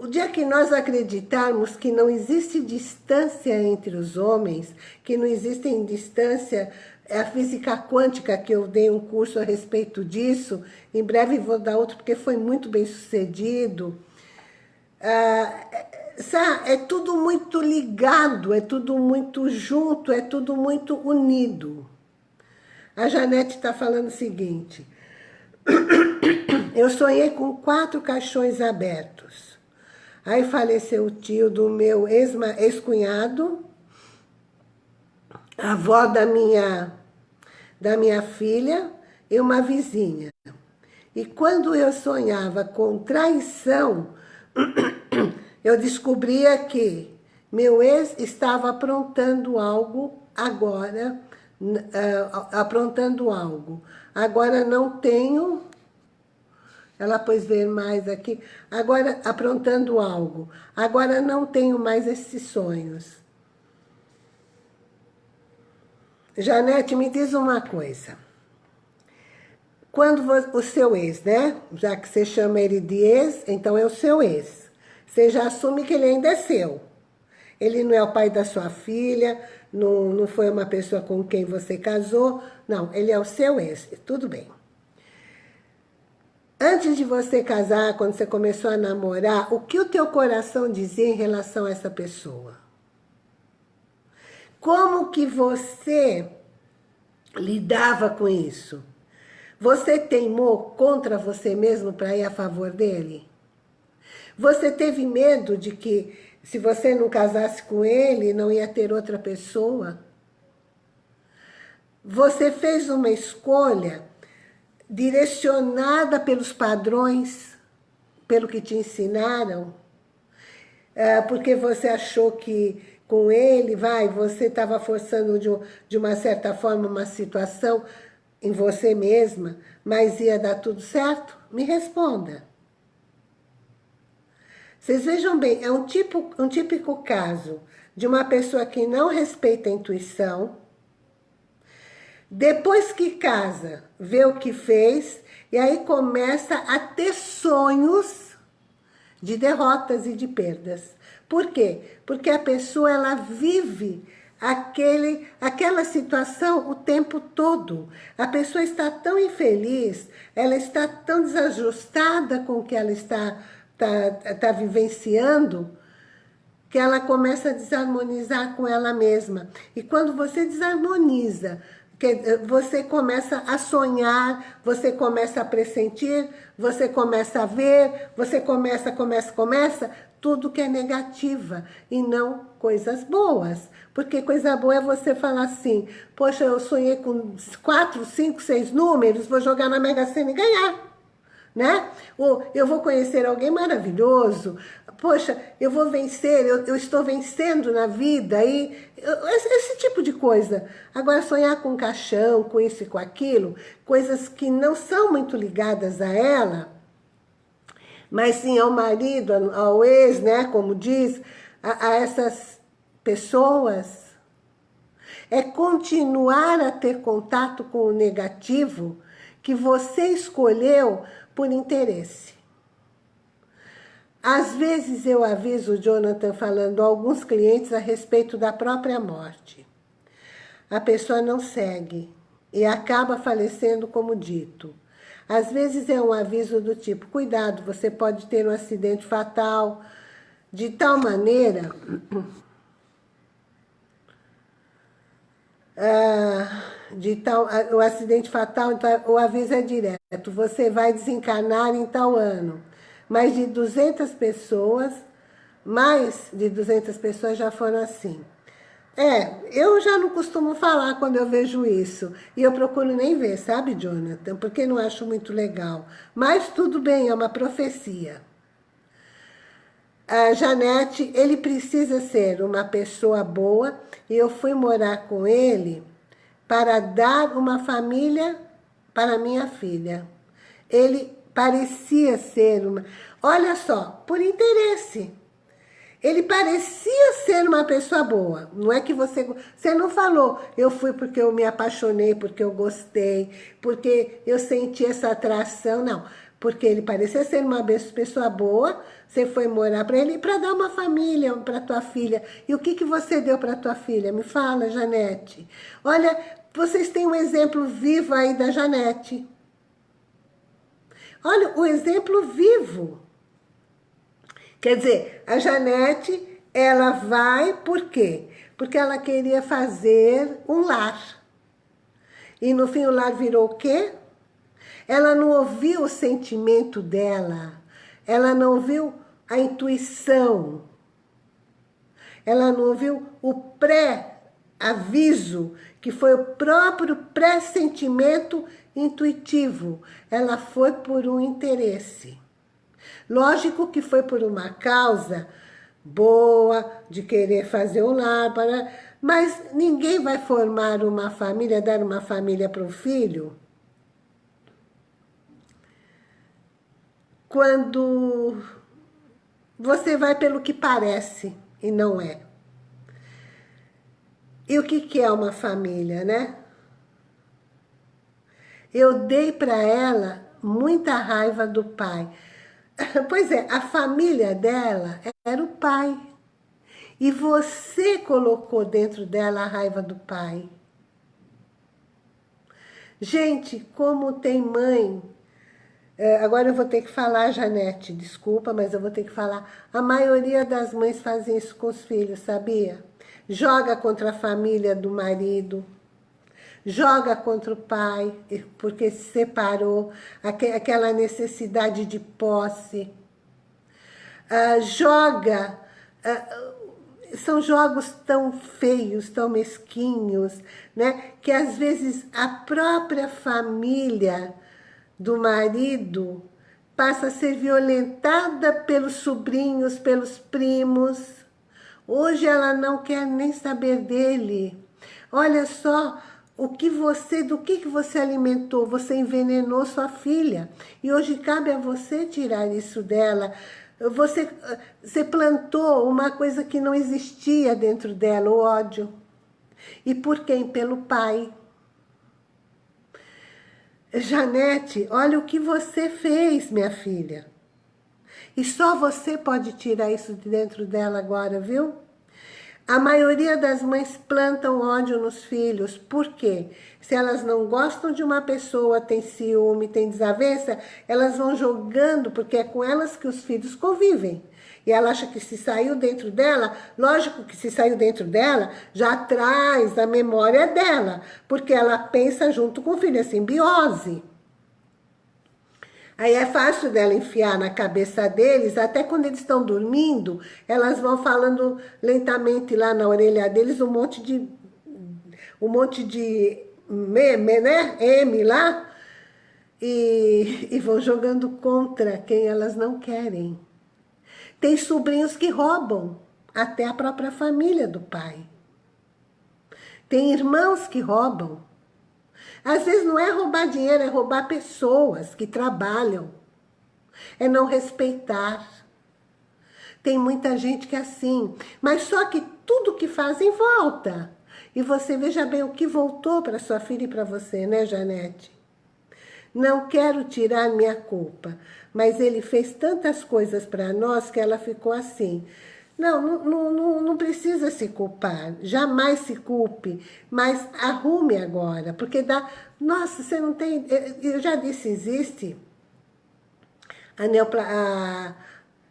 o dia que nós acreditarmos que não existe distância entre os homens, que não existe distância, é a física quântica que eu dei um curso a respeito disso, em breve vou dar outro porque foi muito bem sucedido. Uh, é tudo muito ligado, é tudo muito junto, é tudo muito unido. A Janete está falando o seguinte, (coughs) eu sonhei com quatro caixões abertos. Aí faleceu o tio do meu ex-cunhado, a avó da minha, da minha filha e uma vizinha. E quando eu sonhava com traição, (coughs) eu descobria que meu ex estava aprontando algo agora aprontando algo. Agora não tenho, ela pôs ver mais aqui, agora aprontando algo. Agora não tenho mais esses sonhos. Janete, me diz uma coisa. Quando o seu ex, né? Já que você chama ele de ex, então é o seu ex. Você já assume que ele ainda é seu. Ele não é o pai da sua filha, não, não foi uma pessoa com quem você casou. Não, ele é o seu ex. Tudo bem. Antes de você casar, quando você começou a namorar, o que o teu coração dizia em relação a essa pessoa? Como que você lidava com isso? Você teimou contra você mesmo para ir a favor dele? Você teve medo de que se você não casasse com ele, não ia ter outra pessoa. Você fez uma escolha direcionada pelos padrões, pelo que te ensinaram, é, porque você achou que com ele, vai, você estava forçando de, de uma certa forma uma situação em você mesma, mas ia dar tudo certo? Me responda. Vocês vejam bem, é um, tipo, um típico caso de uma pessoa que não respeita a intuição, depois que casa, vê o que fez, e aí começa a ter sonhos de derrotas e de perdas. Por quê? Porque a pessoa ela vive aquele, aquela situação o tempo todo. A pessoa está tão infeliz, ela está tão desajustada com o que ela está está tá vivenciando, que ela começa a desarmonizar com ela mesma. E quando você desarmoniza, que você começa a sonhar, você começa a pressentir, você começa a ver, você começa, começa, começa, tudo que é negativa e não coisas boas. Porque coisa boa é você falar assim, poxa, eu sonhei com quatro, cinco, seis números, vou jogar na Mega Sena e ganhar né? Ou eu vou conhecer alguém maravilhoso, poxa, eu vou vencer, eu, eu estou vencendo na vida, e esse, esse, tipo de coisa. Agora, sonhar com caixão, com isso e com aquilo, coisas que não são muito ligadas a ela, mas sim ao marido, ao ex, né, como diz, a, a essas pessoas, é continuar a ter contato com o negativo que você escolheu por interesse. Às vezes eu aviso o Jonathan falando a alguns clientes a respeito da própria morte. A pessoa não segue e acaba falecendo como dito. Às vezes é um aviso do tipo, cuidado, você pode ter um acidente fatal, de tal maneira... (clears throat) Ah, de tal, o acidente fatal, então, o aviso é direto, você vai desencarnar em tal ano. Mais de 200 pessoas, mais de 200 pessoas já foram assim. É, eu já não costumo falar quando eu vejo isso. E eu procuro nem ver, sabe, Jonathan? Porque não acho muito legal. Mas tudo bem, é uma profecia. A Janete, ele precisa ser uma pessoa boa. E eu fui morar com ele para dar uma família para minha filha. Ele parecia ser uma... Olha só, por interesse. Ele parecia ser uma pessoa boa. Não é que você... Você não falou, eu fui porque eu me apaixonei, porque eu gostei, porque eu senti essa atração. Não, porque ele parecia ser uma pessoa boa, você foi morar para ele para dar uma família para tua filha. E o que, que você deu para tua filha? Me fala, Janete. Olha, vocês têm um exemplo vivo aí da Janete. Olha, o exemplo vivo. Quer dizer, a Janete, ela vai por quê? Porque ela queria fazer um lar. E no fim o lar virou o quê? Ela não ouviu o sentimento dela. Ela não ouviu a intuição. Ela não ouviu o pré-aviso, que foi o próprio pressentimento intuitivo. Ela foi por um interesse. Lógico que foi por uma causa boa, de querer fazer um lar, mas ninguém vai formar uma família, dar uma família para o filho, quando você vai pelo que parece e não é. E o que, que é uma família, né? Eu dei para ela muita raiva do pai. (laughs) Pois é, a família dela era o pai. E você colocou dentro dela a raiva do pai. Gente, como tem mãe... É, agora eu vou ter que falar, Janete, desculpa, mas eu vou ter que falar. A maioria das mães fazem isso com os filhos, sabia? Joga contra a família do marido, joga contra o pai, porque se separou, aquela necessidade de posse. Uh, joga, uh, são jogos tão feios, tão mesquinhos, né? que às vezes a própria família do marido passa a ser violentada pelos sobrinhos, pelos primos. Hoje ela não quer nem saber dele. Olha só, o que você, do que, que você alimentou? Você envenenou sua filha. E hoje cabe a você tirar isso dela. Você, você plantou uma coisa que não existia dentro dela, o ódio. E por quem? Pelo pai. Janete, olha o que você fez, minha filha. E só você pode tirar isso de dentro dela agora, viu? A maioria das mães plantam ódio nos filhos. Por quê? Se elas não gostam de uma pessoa, tem ciúme, tem desavença, elas vão jogando, porque é com elas que os filhos convivem. E ela acha que se saiu dentro dela, lógico que se saiu dentro dela, já traz a memória dela, porque ela pensa junto com o filho, é simbiose. Aí é fácil dela enfiar na cabeça deles, até quando eles estão dormindo, elas vão falando lentamente lá na orelha deles um monte de... um monte de meme, né? M lá. E, e vão jogando contra quem elas não querem. Tem sobrinhos que roubam até a própria família do pai. Tem irmãos que roubam. Às vezes não é roubar dinheiro, é roubar pessoas que trabalham. É não respeitar. Tem muita gente que é assim. Mas só que tudo que fazem volta. E você veja bem o que voltou para sua filha e para você, né, Janete? Não quero tirar minha culpa, mas ele fez tantas coisas para nós que ela ficou assim. Não, não, não, não precisa se culpar, jamais se culpe, mas arrume agora, porque dá... Nossa, você não tem... Eu já disse, existe a, neopla, a,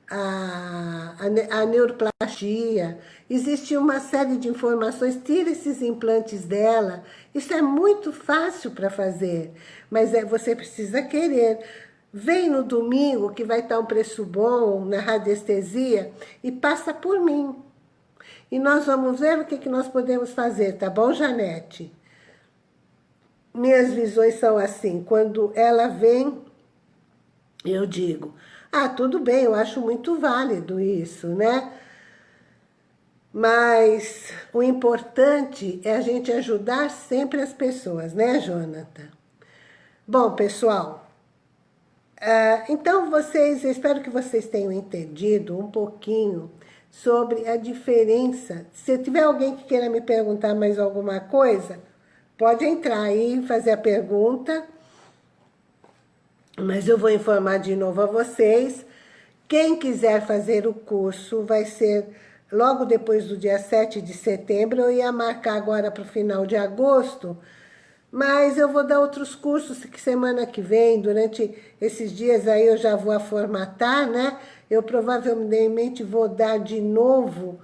a, a neuroplastia, existe uma série de informações, tira esses implantes dela, isso é muito fácil para fazer, mas é, você precisa querer. Vem no domingo, que vai estar um preço bom na radiestesia, e passa por mim. E nós vamos ver o que, que nós podemos fazer, tá bom, Janete? Minhas visões são assim, quando ela vem, eu digo, ah, tudo bem, eu acho muito válido isso, né? Mas o importante é a gente ajudar sempre as pessoas, né, Jonathan? Bom, pessoal, então vocês, espero que vocês tenham entendido um pouquinho sobre a diferença. Se tiver alguém que queira me perguntar mais alguma coisa, pode entrar aí e fazer a pergunta. Mas eu vou informar de novo a vocês. Quem quiser fazer o curso vai ser logo depois do dia 7 de setembro. Eu ia marcar agora para o final de agosto, mas eu vou dar outros cursos que semana que vem, durante esses dias aí eu já vou formatar, né? Eu provavelmente vou dar de novo,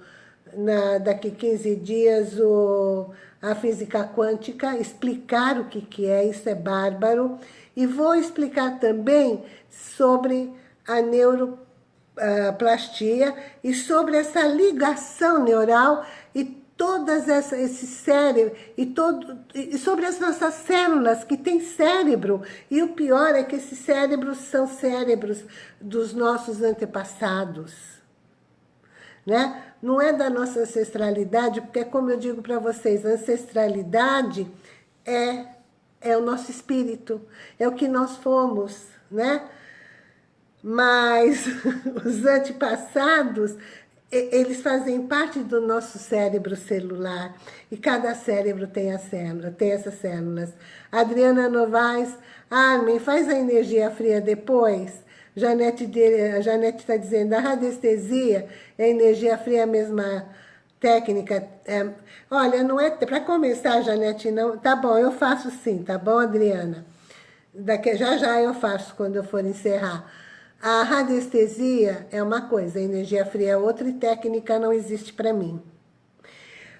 na, daqui 15 dias, o, a física quântica, explicar o que, que é, isso é bárbaro. E vou explicar também sobre a neuroplastia e sobre essa ligação neural todas essa, esse cérebro e, todo, e sobre as nossas células que tem cérebro. E o pior é que esses cérebros são cérebros dos nossos antepassados. Né? Não é da nossa ancestralidade, porque como eu digo para vocês, ancestralidade é, é o nosso espírito, é o que nós fomos, né? Mas (laughs) os antepassados eles fazem parte do nosso cérebro celular e cada cérebro tem, a célula, tem essas células. Adriana Novaes, Armin, faz a energia fria depois. Janete está dizendo, a radiestesia é energia fria a mesma técnica. É, olha, não é para começar, Janete, não. Tá bom, eu faço sim, tá bom, Adriana? Daqui, já já eu faço quando eu for encerrar. A radiestesia é uma coisa, a energia fria é outra e técnica não existe para mim.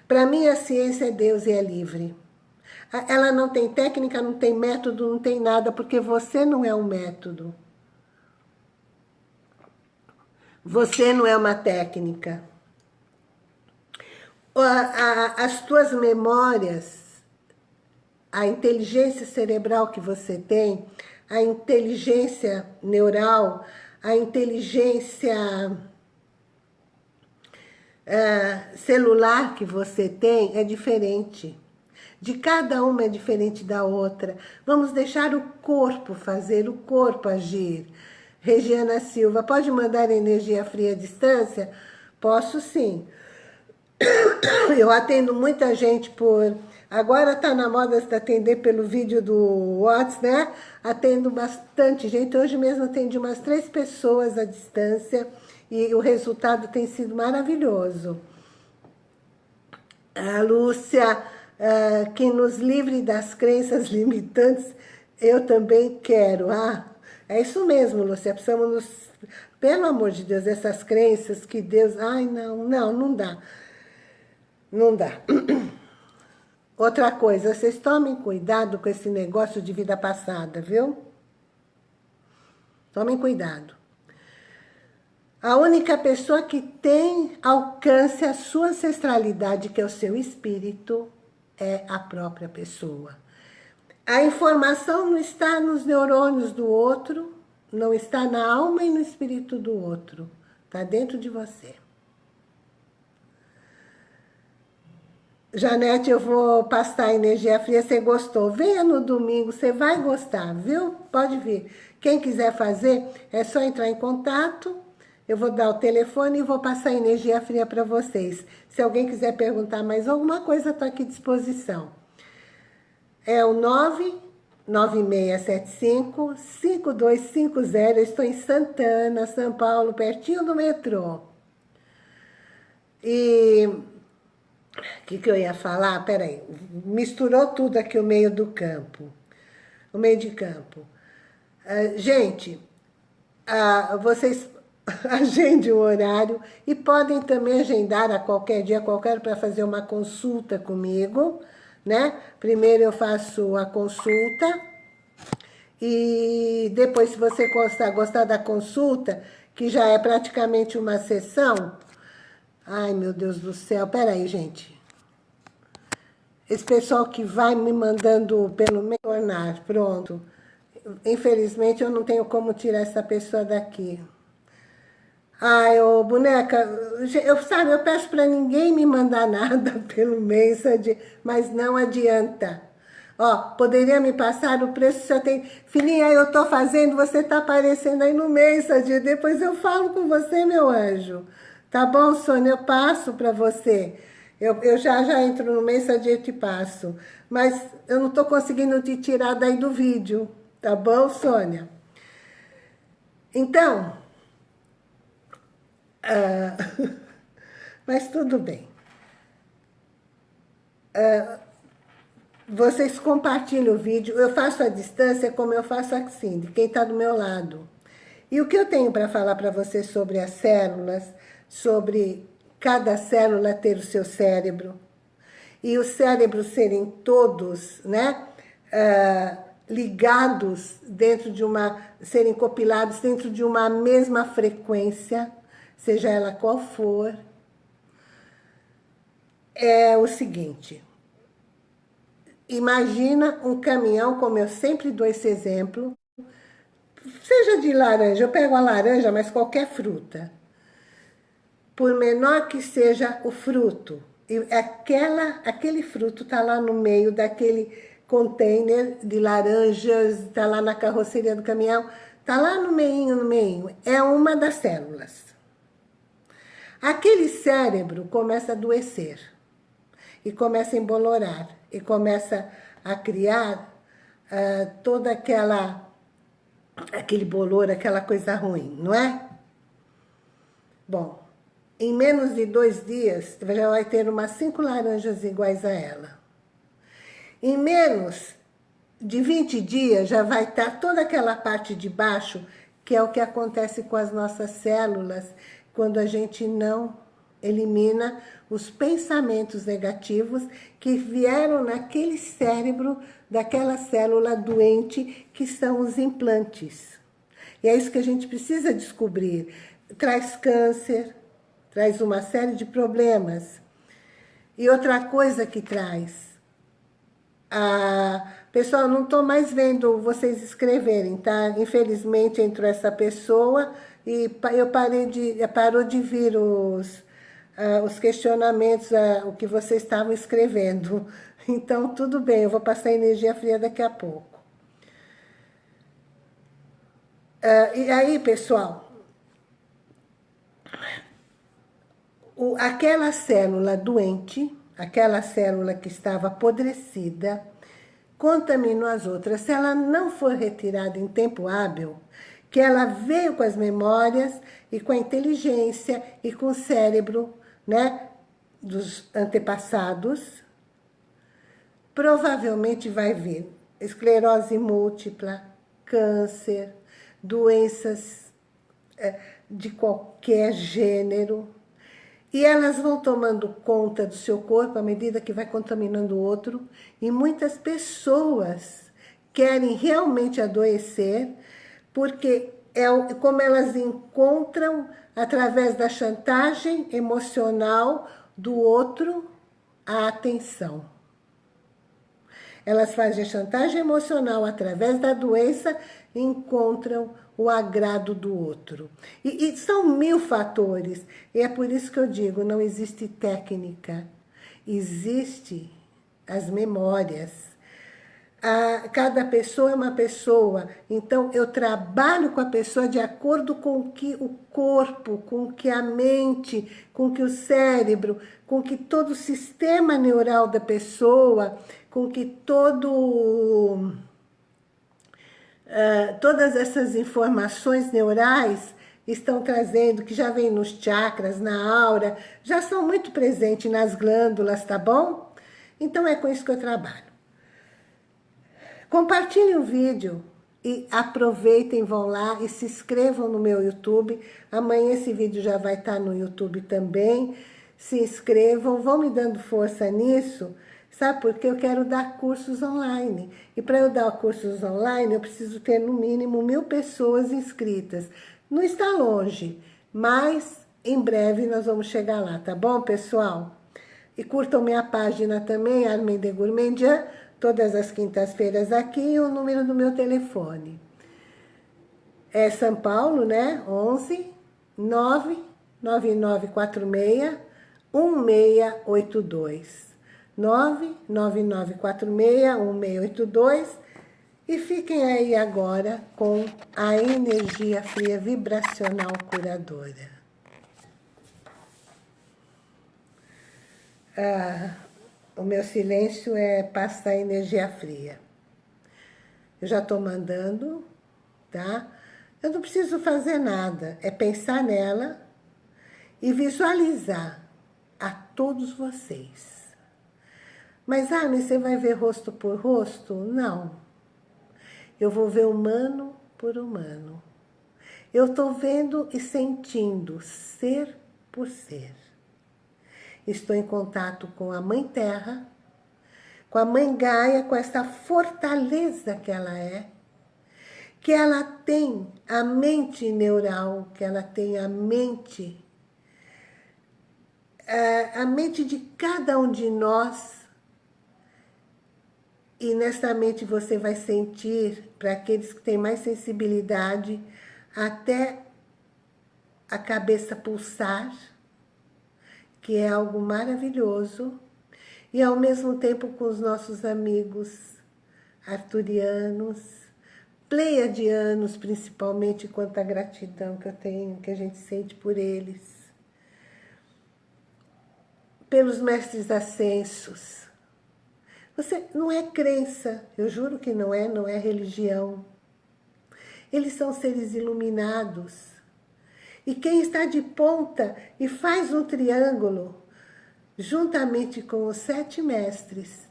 Para mim a ciência é Deus e é livre. Ela não tem técnica, não tem método, não tem nada, porque você não é um método. Você não é uma técnica. As tuas memórias, a inteligência cerebral que você tem, a inteligência neural, a inteligência uh, celular que você tem é diferente. De cada uma é diferente da outra. Vamos deixar o corpo fazer, o corpo agir. Regiana Silva, pode mandar energia fria à distância? Posso sim. (coughs) Eu atendo muita gente por Agora está na moda se atender pelo vídeo do WhatsApp, né? Atendo bastante gente. Hoje mesmo atendi umas três pessoas à distância e o resultado tem sido maravilhoso. A Lúcia, uh, que nos livre das crenças (laughs) limitantes, eu também quero. Ah, é isso mesmo, Lúcia. Precisamos nos... Pelo amor de Deus, essas crenças que Deus... Ai, não, não, não dá. Não dá. (clears throat) Outra coisa, vocês tomem cuidado com esse negócio de vida passada, viu? Tomem cuidado. A única pessoa que tem alcance a sua ancestralidade, que é o seu espírito, é a própria pessoa. A informação não está nos neurônios do outro, não está na alma e no espírito do outro. Está dentro de você. Janete, eu vou passar energia fria, você gostou. Venha no domingo, você vai gostar, viu? Pode vir. Quem quiser fazer, é só entrar em contato. Eu vou dar o telefone e vou passar energia fria para vocês. Se alguém quiser perguntar mais alguma coisa, estou aqui à disposição. É o 99675-5250. Eu estou em Santana, São Paulo, pertinho do metrô. E o que, que eu ia falar? Peraí, misturou tudo aqui o meio do campo. O meio de campo. Uh, gente, uh, vocês (laughs) agende o horário e podem também agendar a qualquer dia, qualquer, para fazer uma consulta comigo, né? Primeiro eu faço a consulta e depois, se você gostar, gostar da consulta, que já é praticamente uma sessão... Ai, meu Deus do céu, peraí, gente. Esse pessoal que vai me mandando pelo meio tornar, pronto. Infelizmente, eu não tenho como tirar essa pessoa daqui. Ai, ô, boneca, eu, sabe, eu peço para ninguém me mandar (laughs) nada pelo Message, mas não adianta. Ó, poderia me passar o preço se eu tenho... Filhinha, eu tô fazendo, você tá aparecendo aí no Message, depois eu falo com você, meu anjo. Tá bom, Sônia, eu passo para você. Eu, eu já, já entro no Message e te passo. Mas eu não tô conseguindo te tirar daí do vídeo. Tá bom, Sônia? Então, uh, (laughs) mas tudo bem. Uh, vocês compartilham o vídeo, eu faço a distância como eu faço assim, de quem está do meu lado. E o que eu tenho para falar para vocês sobre as células, sobre cada célula ter o seu cérebro, e os cérebros serem todos, né, uh, ligados dentro de uma, serem compilados dentro de uma mesma frequência, seja ela qual for, é o seguinte. Imagina um caminhão, como eu sempre dou esse exemplo, seja de laranja, eu pego a laranja, mas qualquer fruta. Por menor que seja o fruto, e aquela, aquele fruto está lá no meio daquele container de laranjas, está lá na carroceria do caminhão, está lá no meio, no meio. É uma das células. Aquele cérebro começa a adoecer e começa a embolorar e começa a criar uh, toda aquela aquele bolor, aquela coisa ruim, não é? Bom, em menos de dois dias, já vai ter umas cinco laranjas iguais a ela. Em menos de 20 dias já vai estar toda aquela parte de baixo, que é o que acontece com as nossas células, quando a gente não elimina os pensamentos negativos que vieram naquele cérebro daquela célula doente que são os implantes. E é isso que a gente precisa descobrir. Traz câncer, traz uma série de problemas. E outra coisa que traz, ah, pessoal, não estou mais vendo vocês escreverem, tá? Infelizmente entrou essa pessoa e eu parei de, parou de vir os, ah, os questionamentos, ah, o que vocês estavam escrevendo. (laughs) Então, tudo bem, eu vou passar energia fria daqui a pouco. Ah, e aí, pessoal, o, aquela célula doente aquela célula que estava apodrecida, contaminou as outras. Se ela não for retirada em tempo hábil, que ela veio com as memórias e com a inteligência e com o cérebro né, dos antepassados, provavelmente vai vir esclerose múltipla, câncer, doenças é, de qualquer gênero, e elas vão tomando conta do seu corpo à medida que vai contaminando o outro. E muitas pessoas querem realmente adoecer, porque é como elas encontram, através da chantagem emocional do outro, a atenção. Elas fazem chantagem emocional através da doença encontram o agrado do outro. E, e, são mil fatores. E é por isso que eu digo, não existe técnica. Existe as memórias. A, cada pessoa é uma pessoa. Então, eu trabalho com a pessoa de acordo com que o corpo, com que a mente, com que o cérebro, com que todo o sistema neural da pessoa, com que todo uh, todas essas informações neurais estão trazendo, que já vem nos chakras, na aura, já são muito presentes nas glândulas, tá bom? Então é com isso que eu trabalho. Compartilhe o vídeo e aproveitem, vão lá e se inscrevam no meu YouTube. Amanhã esse vídeo já vai estar no YouTube também. Se inscrevam, vão me dando força nisso, sabe? Porque eu quero dar cursos online. E para eu dar cursos online, eu preciso ter no mínimo mil pessoas inscritas. Não está longe, mas em breve nós vamos chegar lá, tá bom, pessoal? E curtam minha página também, Armin de Gourmandian, todas as quintas-feiras aqui, e o número do meu telefone. É São Paulo, né? 11 99946 1682. 99946 1682. E fiquem aí agora com a energia fria vibracional curadora. ah, o meu silêncio é passar energia fria. Eu já estou mandando, tá? Eu não preciso fazer nada, é pensar nela e visualizar a todos vocês. Mas, ah, mas você vai ver rosto por rosto? Não. Eu vou ver humano por humano. Eu estou vendo e sentindo ser por ser estou em contato com a Mãe Terra, com a Mãe Gaia, com essa fortaleza que ela é, que ela tem a mente neural, que ela tem a mente, a mente de cada um de nós, e nesta mente você vai sentir, para aqueles que têm mais sensibilidade, até a cabeça pulsar, que é algo maravilhoso, e ao mesmo tempo com os nossos amigos arturianos, pleiadianos, principalmente, quanto à gratidão que eu tenho, que a gente sente por eles, pelos mestres ascensos. Você não é crença, eu juro que não é, não é religião. Eles são seres iluminados, e quem está de ponta e faz um triângulo, juntamente com os sete mestres,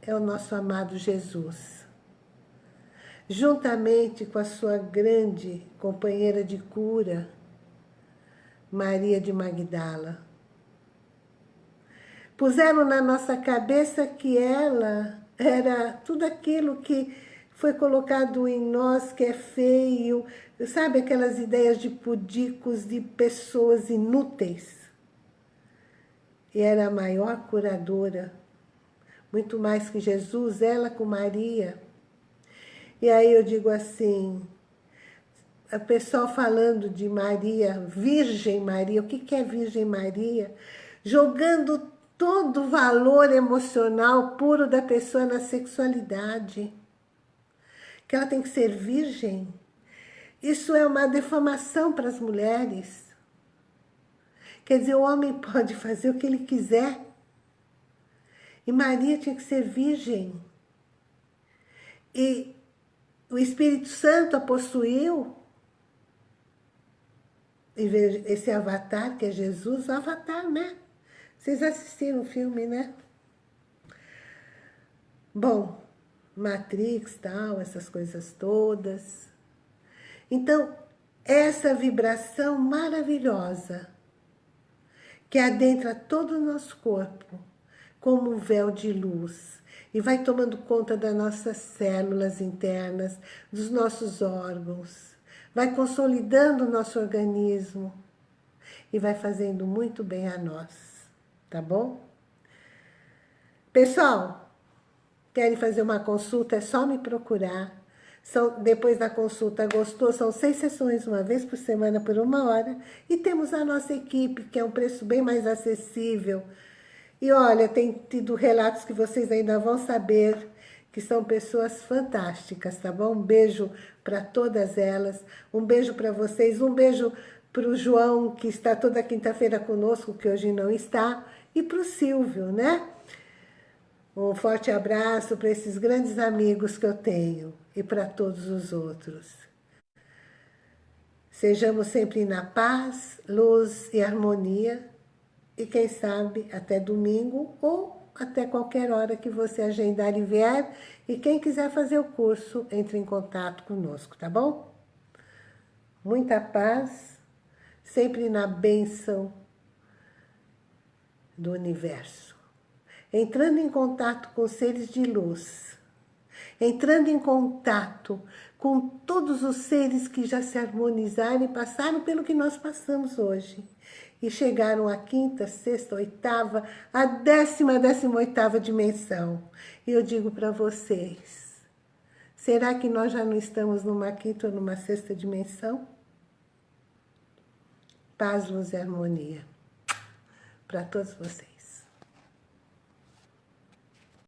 é o nosso amado Jesus. Juntamente com a sua grande companheira de cura, Maria de Magdala. Puseram na nossa cabeça que ela era tudo aquilo que foi colocado em nós que é feio, sabe aquelas ideias de pudicos, de pessoas inúteis? E era a maior curadora, muito mais que Jesus, ela com Maria. E aí eu digo assim, a pessoa falando de Maria, Virgem Maria, o que é Virgem Maria? Jogando todo o valor emocional puro da pessoa na sexualidade que ela tem que ser virgem. Isso é uma defamação para as mulheres. Quer dizer, o homem (laughs) pode fazer o que ele quiser. E Maria tinha que ser virgem. E o Espírito Santo a possuiu. E esse avatar, que é Jesus, o avatar, né? Vocês assistiram o filme, né? Bom, Matrix, tal, essas coisas todas. Então, essa vibração maravilhosa que adentra todo o nosso corpo, como um véu de luz, e vai tomando conta das nossas células internas, dos nossos órgãos, vai consolidando o nosso organismo e vai fazendo muito bem a nós, tá bom? Pessoal, querem fazer uma consulta, é só me procurar. São, depois da consulta, gostou? São seis sessões, uma vez por semana, por uma hora. E temos a nossa equipe, que é um preço bem mais acessível. E olha, tem tido relatos que vocês ainda vão saber, que são pessoas fantásticas, tá bom? Um beijo para todas elas, um beijo para vocês, um beijo para o João, que está toda quinta-feira conosco, que hoje não está, e para o Silvio, né? Um forte abraço para esses grandes amigos que eu tenho e para todos os outros. Sejamos sempre na paz, luz e harmonia e quem sabe até domingo ou até qualquer hora que você agendar e vier. E quem quiser fazer o curso, entre em contato conosco, tá bom? Muita paz, sempre na bênção do universo. Entrando em contato com seres de luz. Entrando em contato com todos os seres que já se harmonizaram e passaram pelo que nós passamos hoje. E chegaram à quinta, sexta, oitava, a décima, décima oitava dimensão. E eu digo para vocês, será que nós já não estamos numa quinta ou numa sexta dimensão? Paz, luz e harmonia para todos vocês.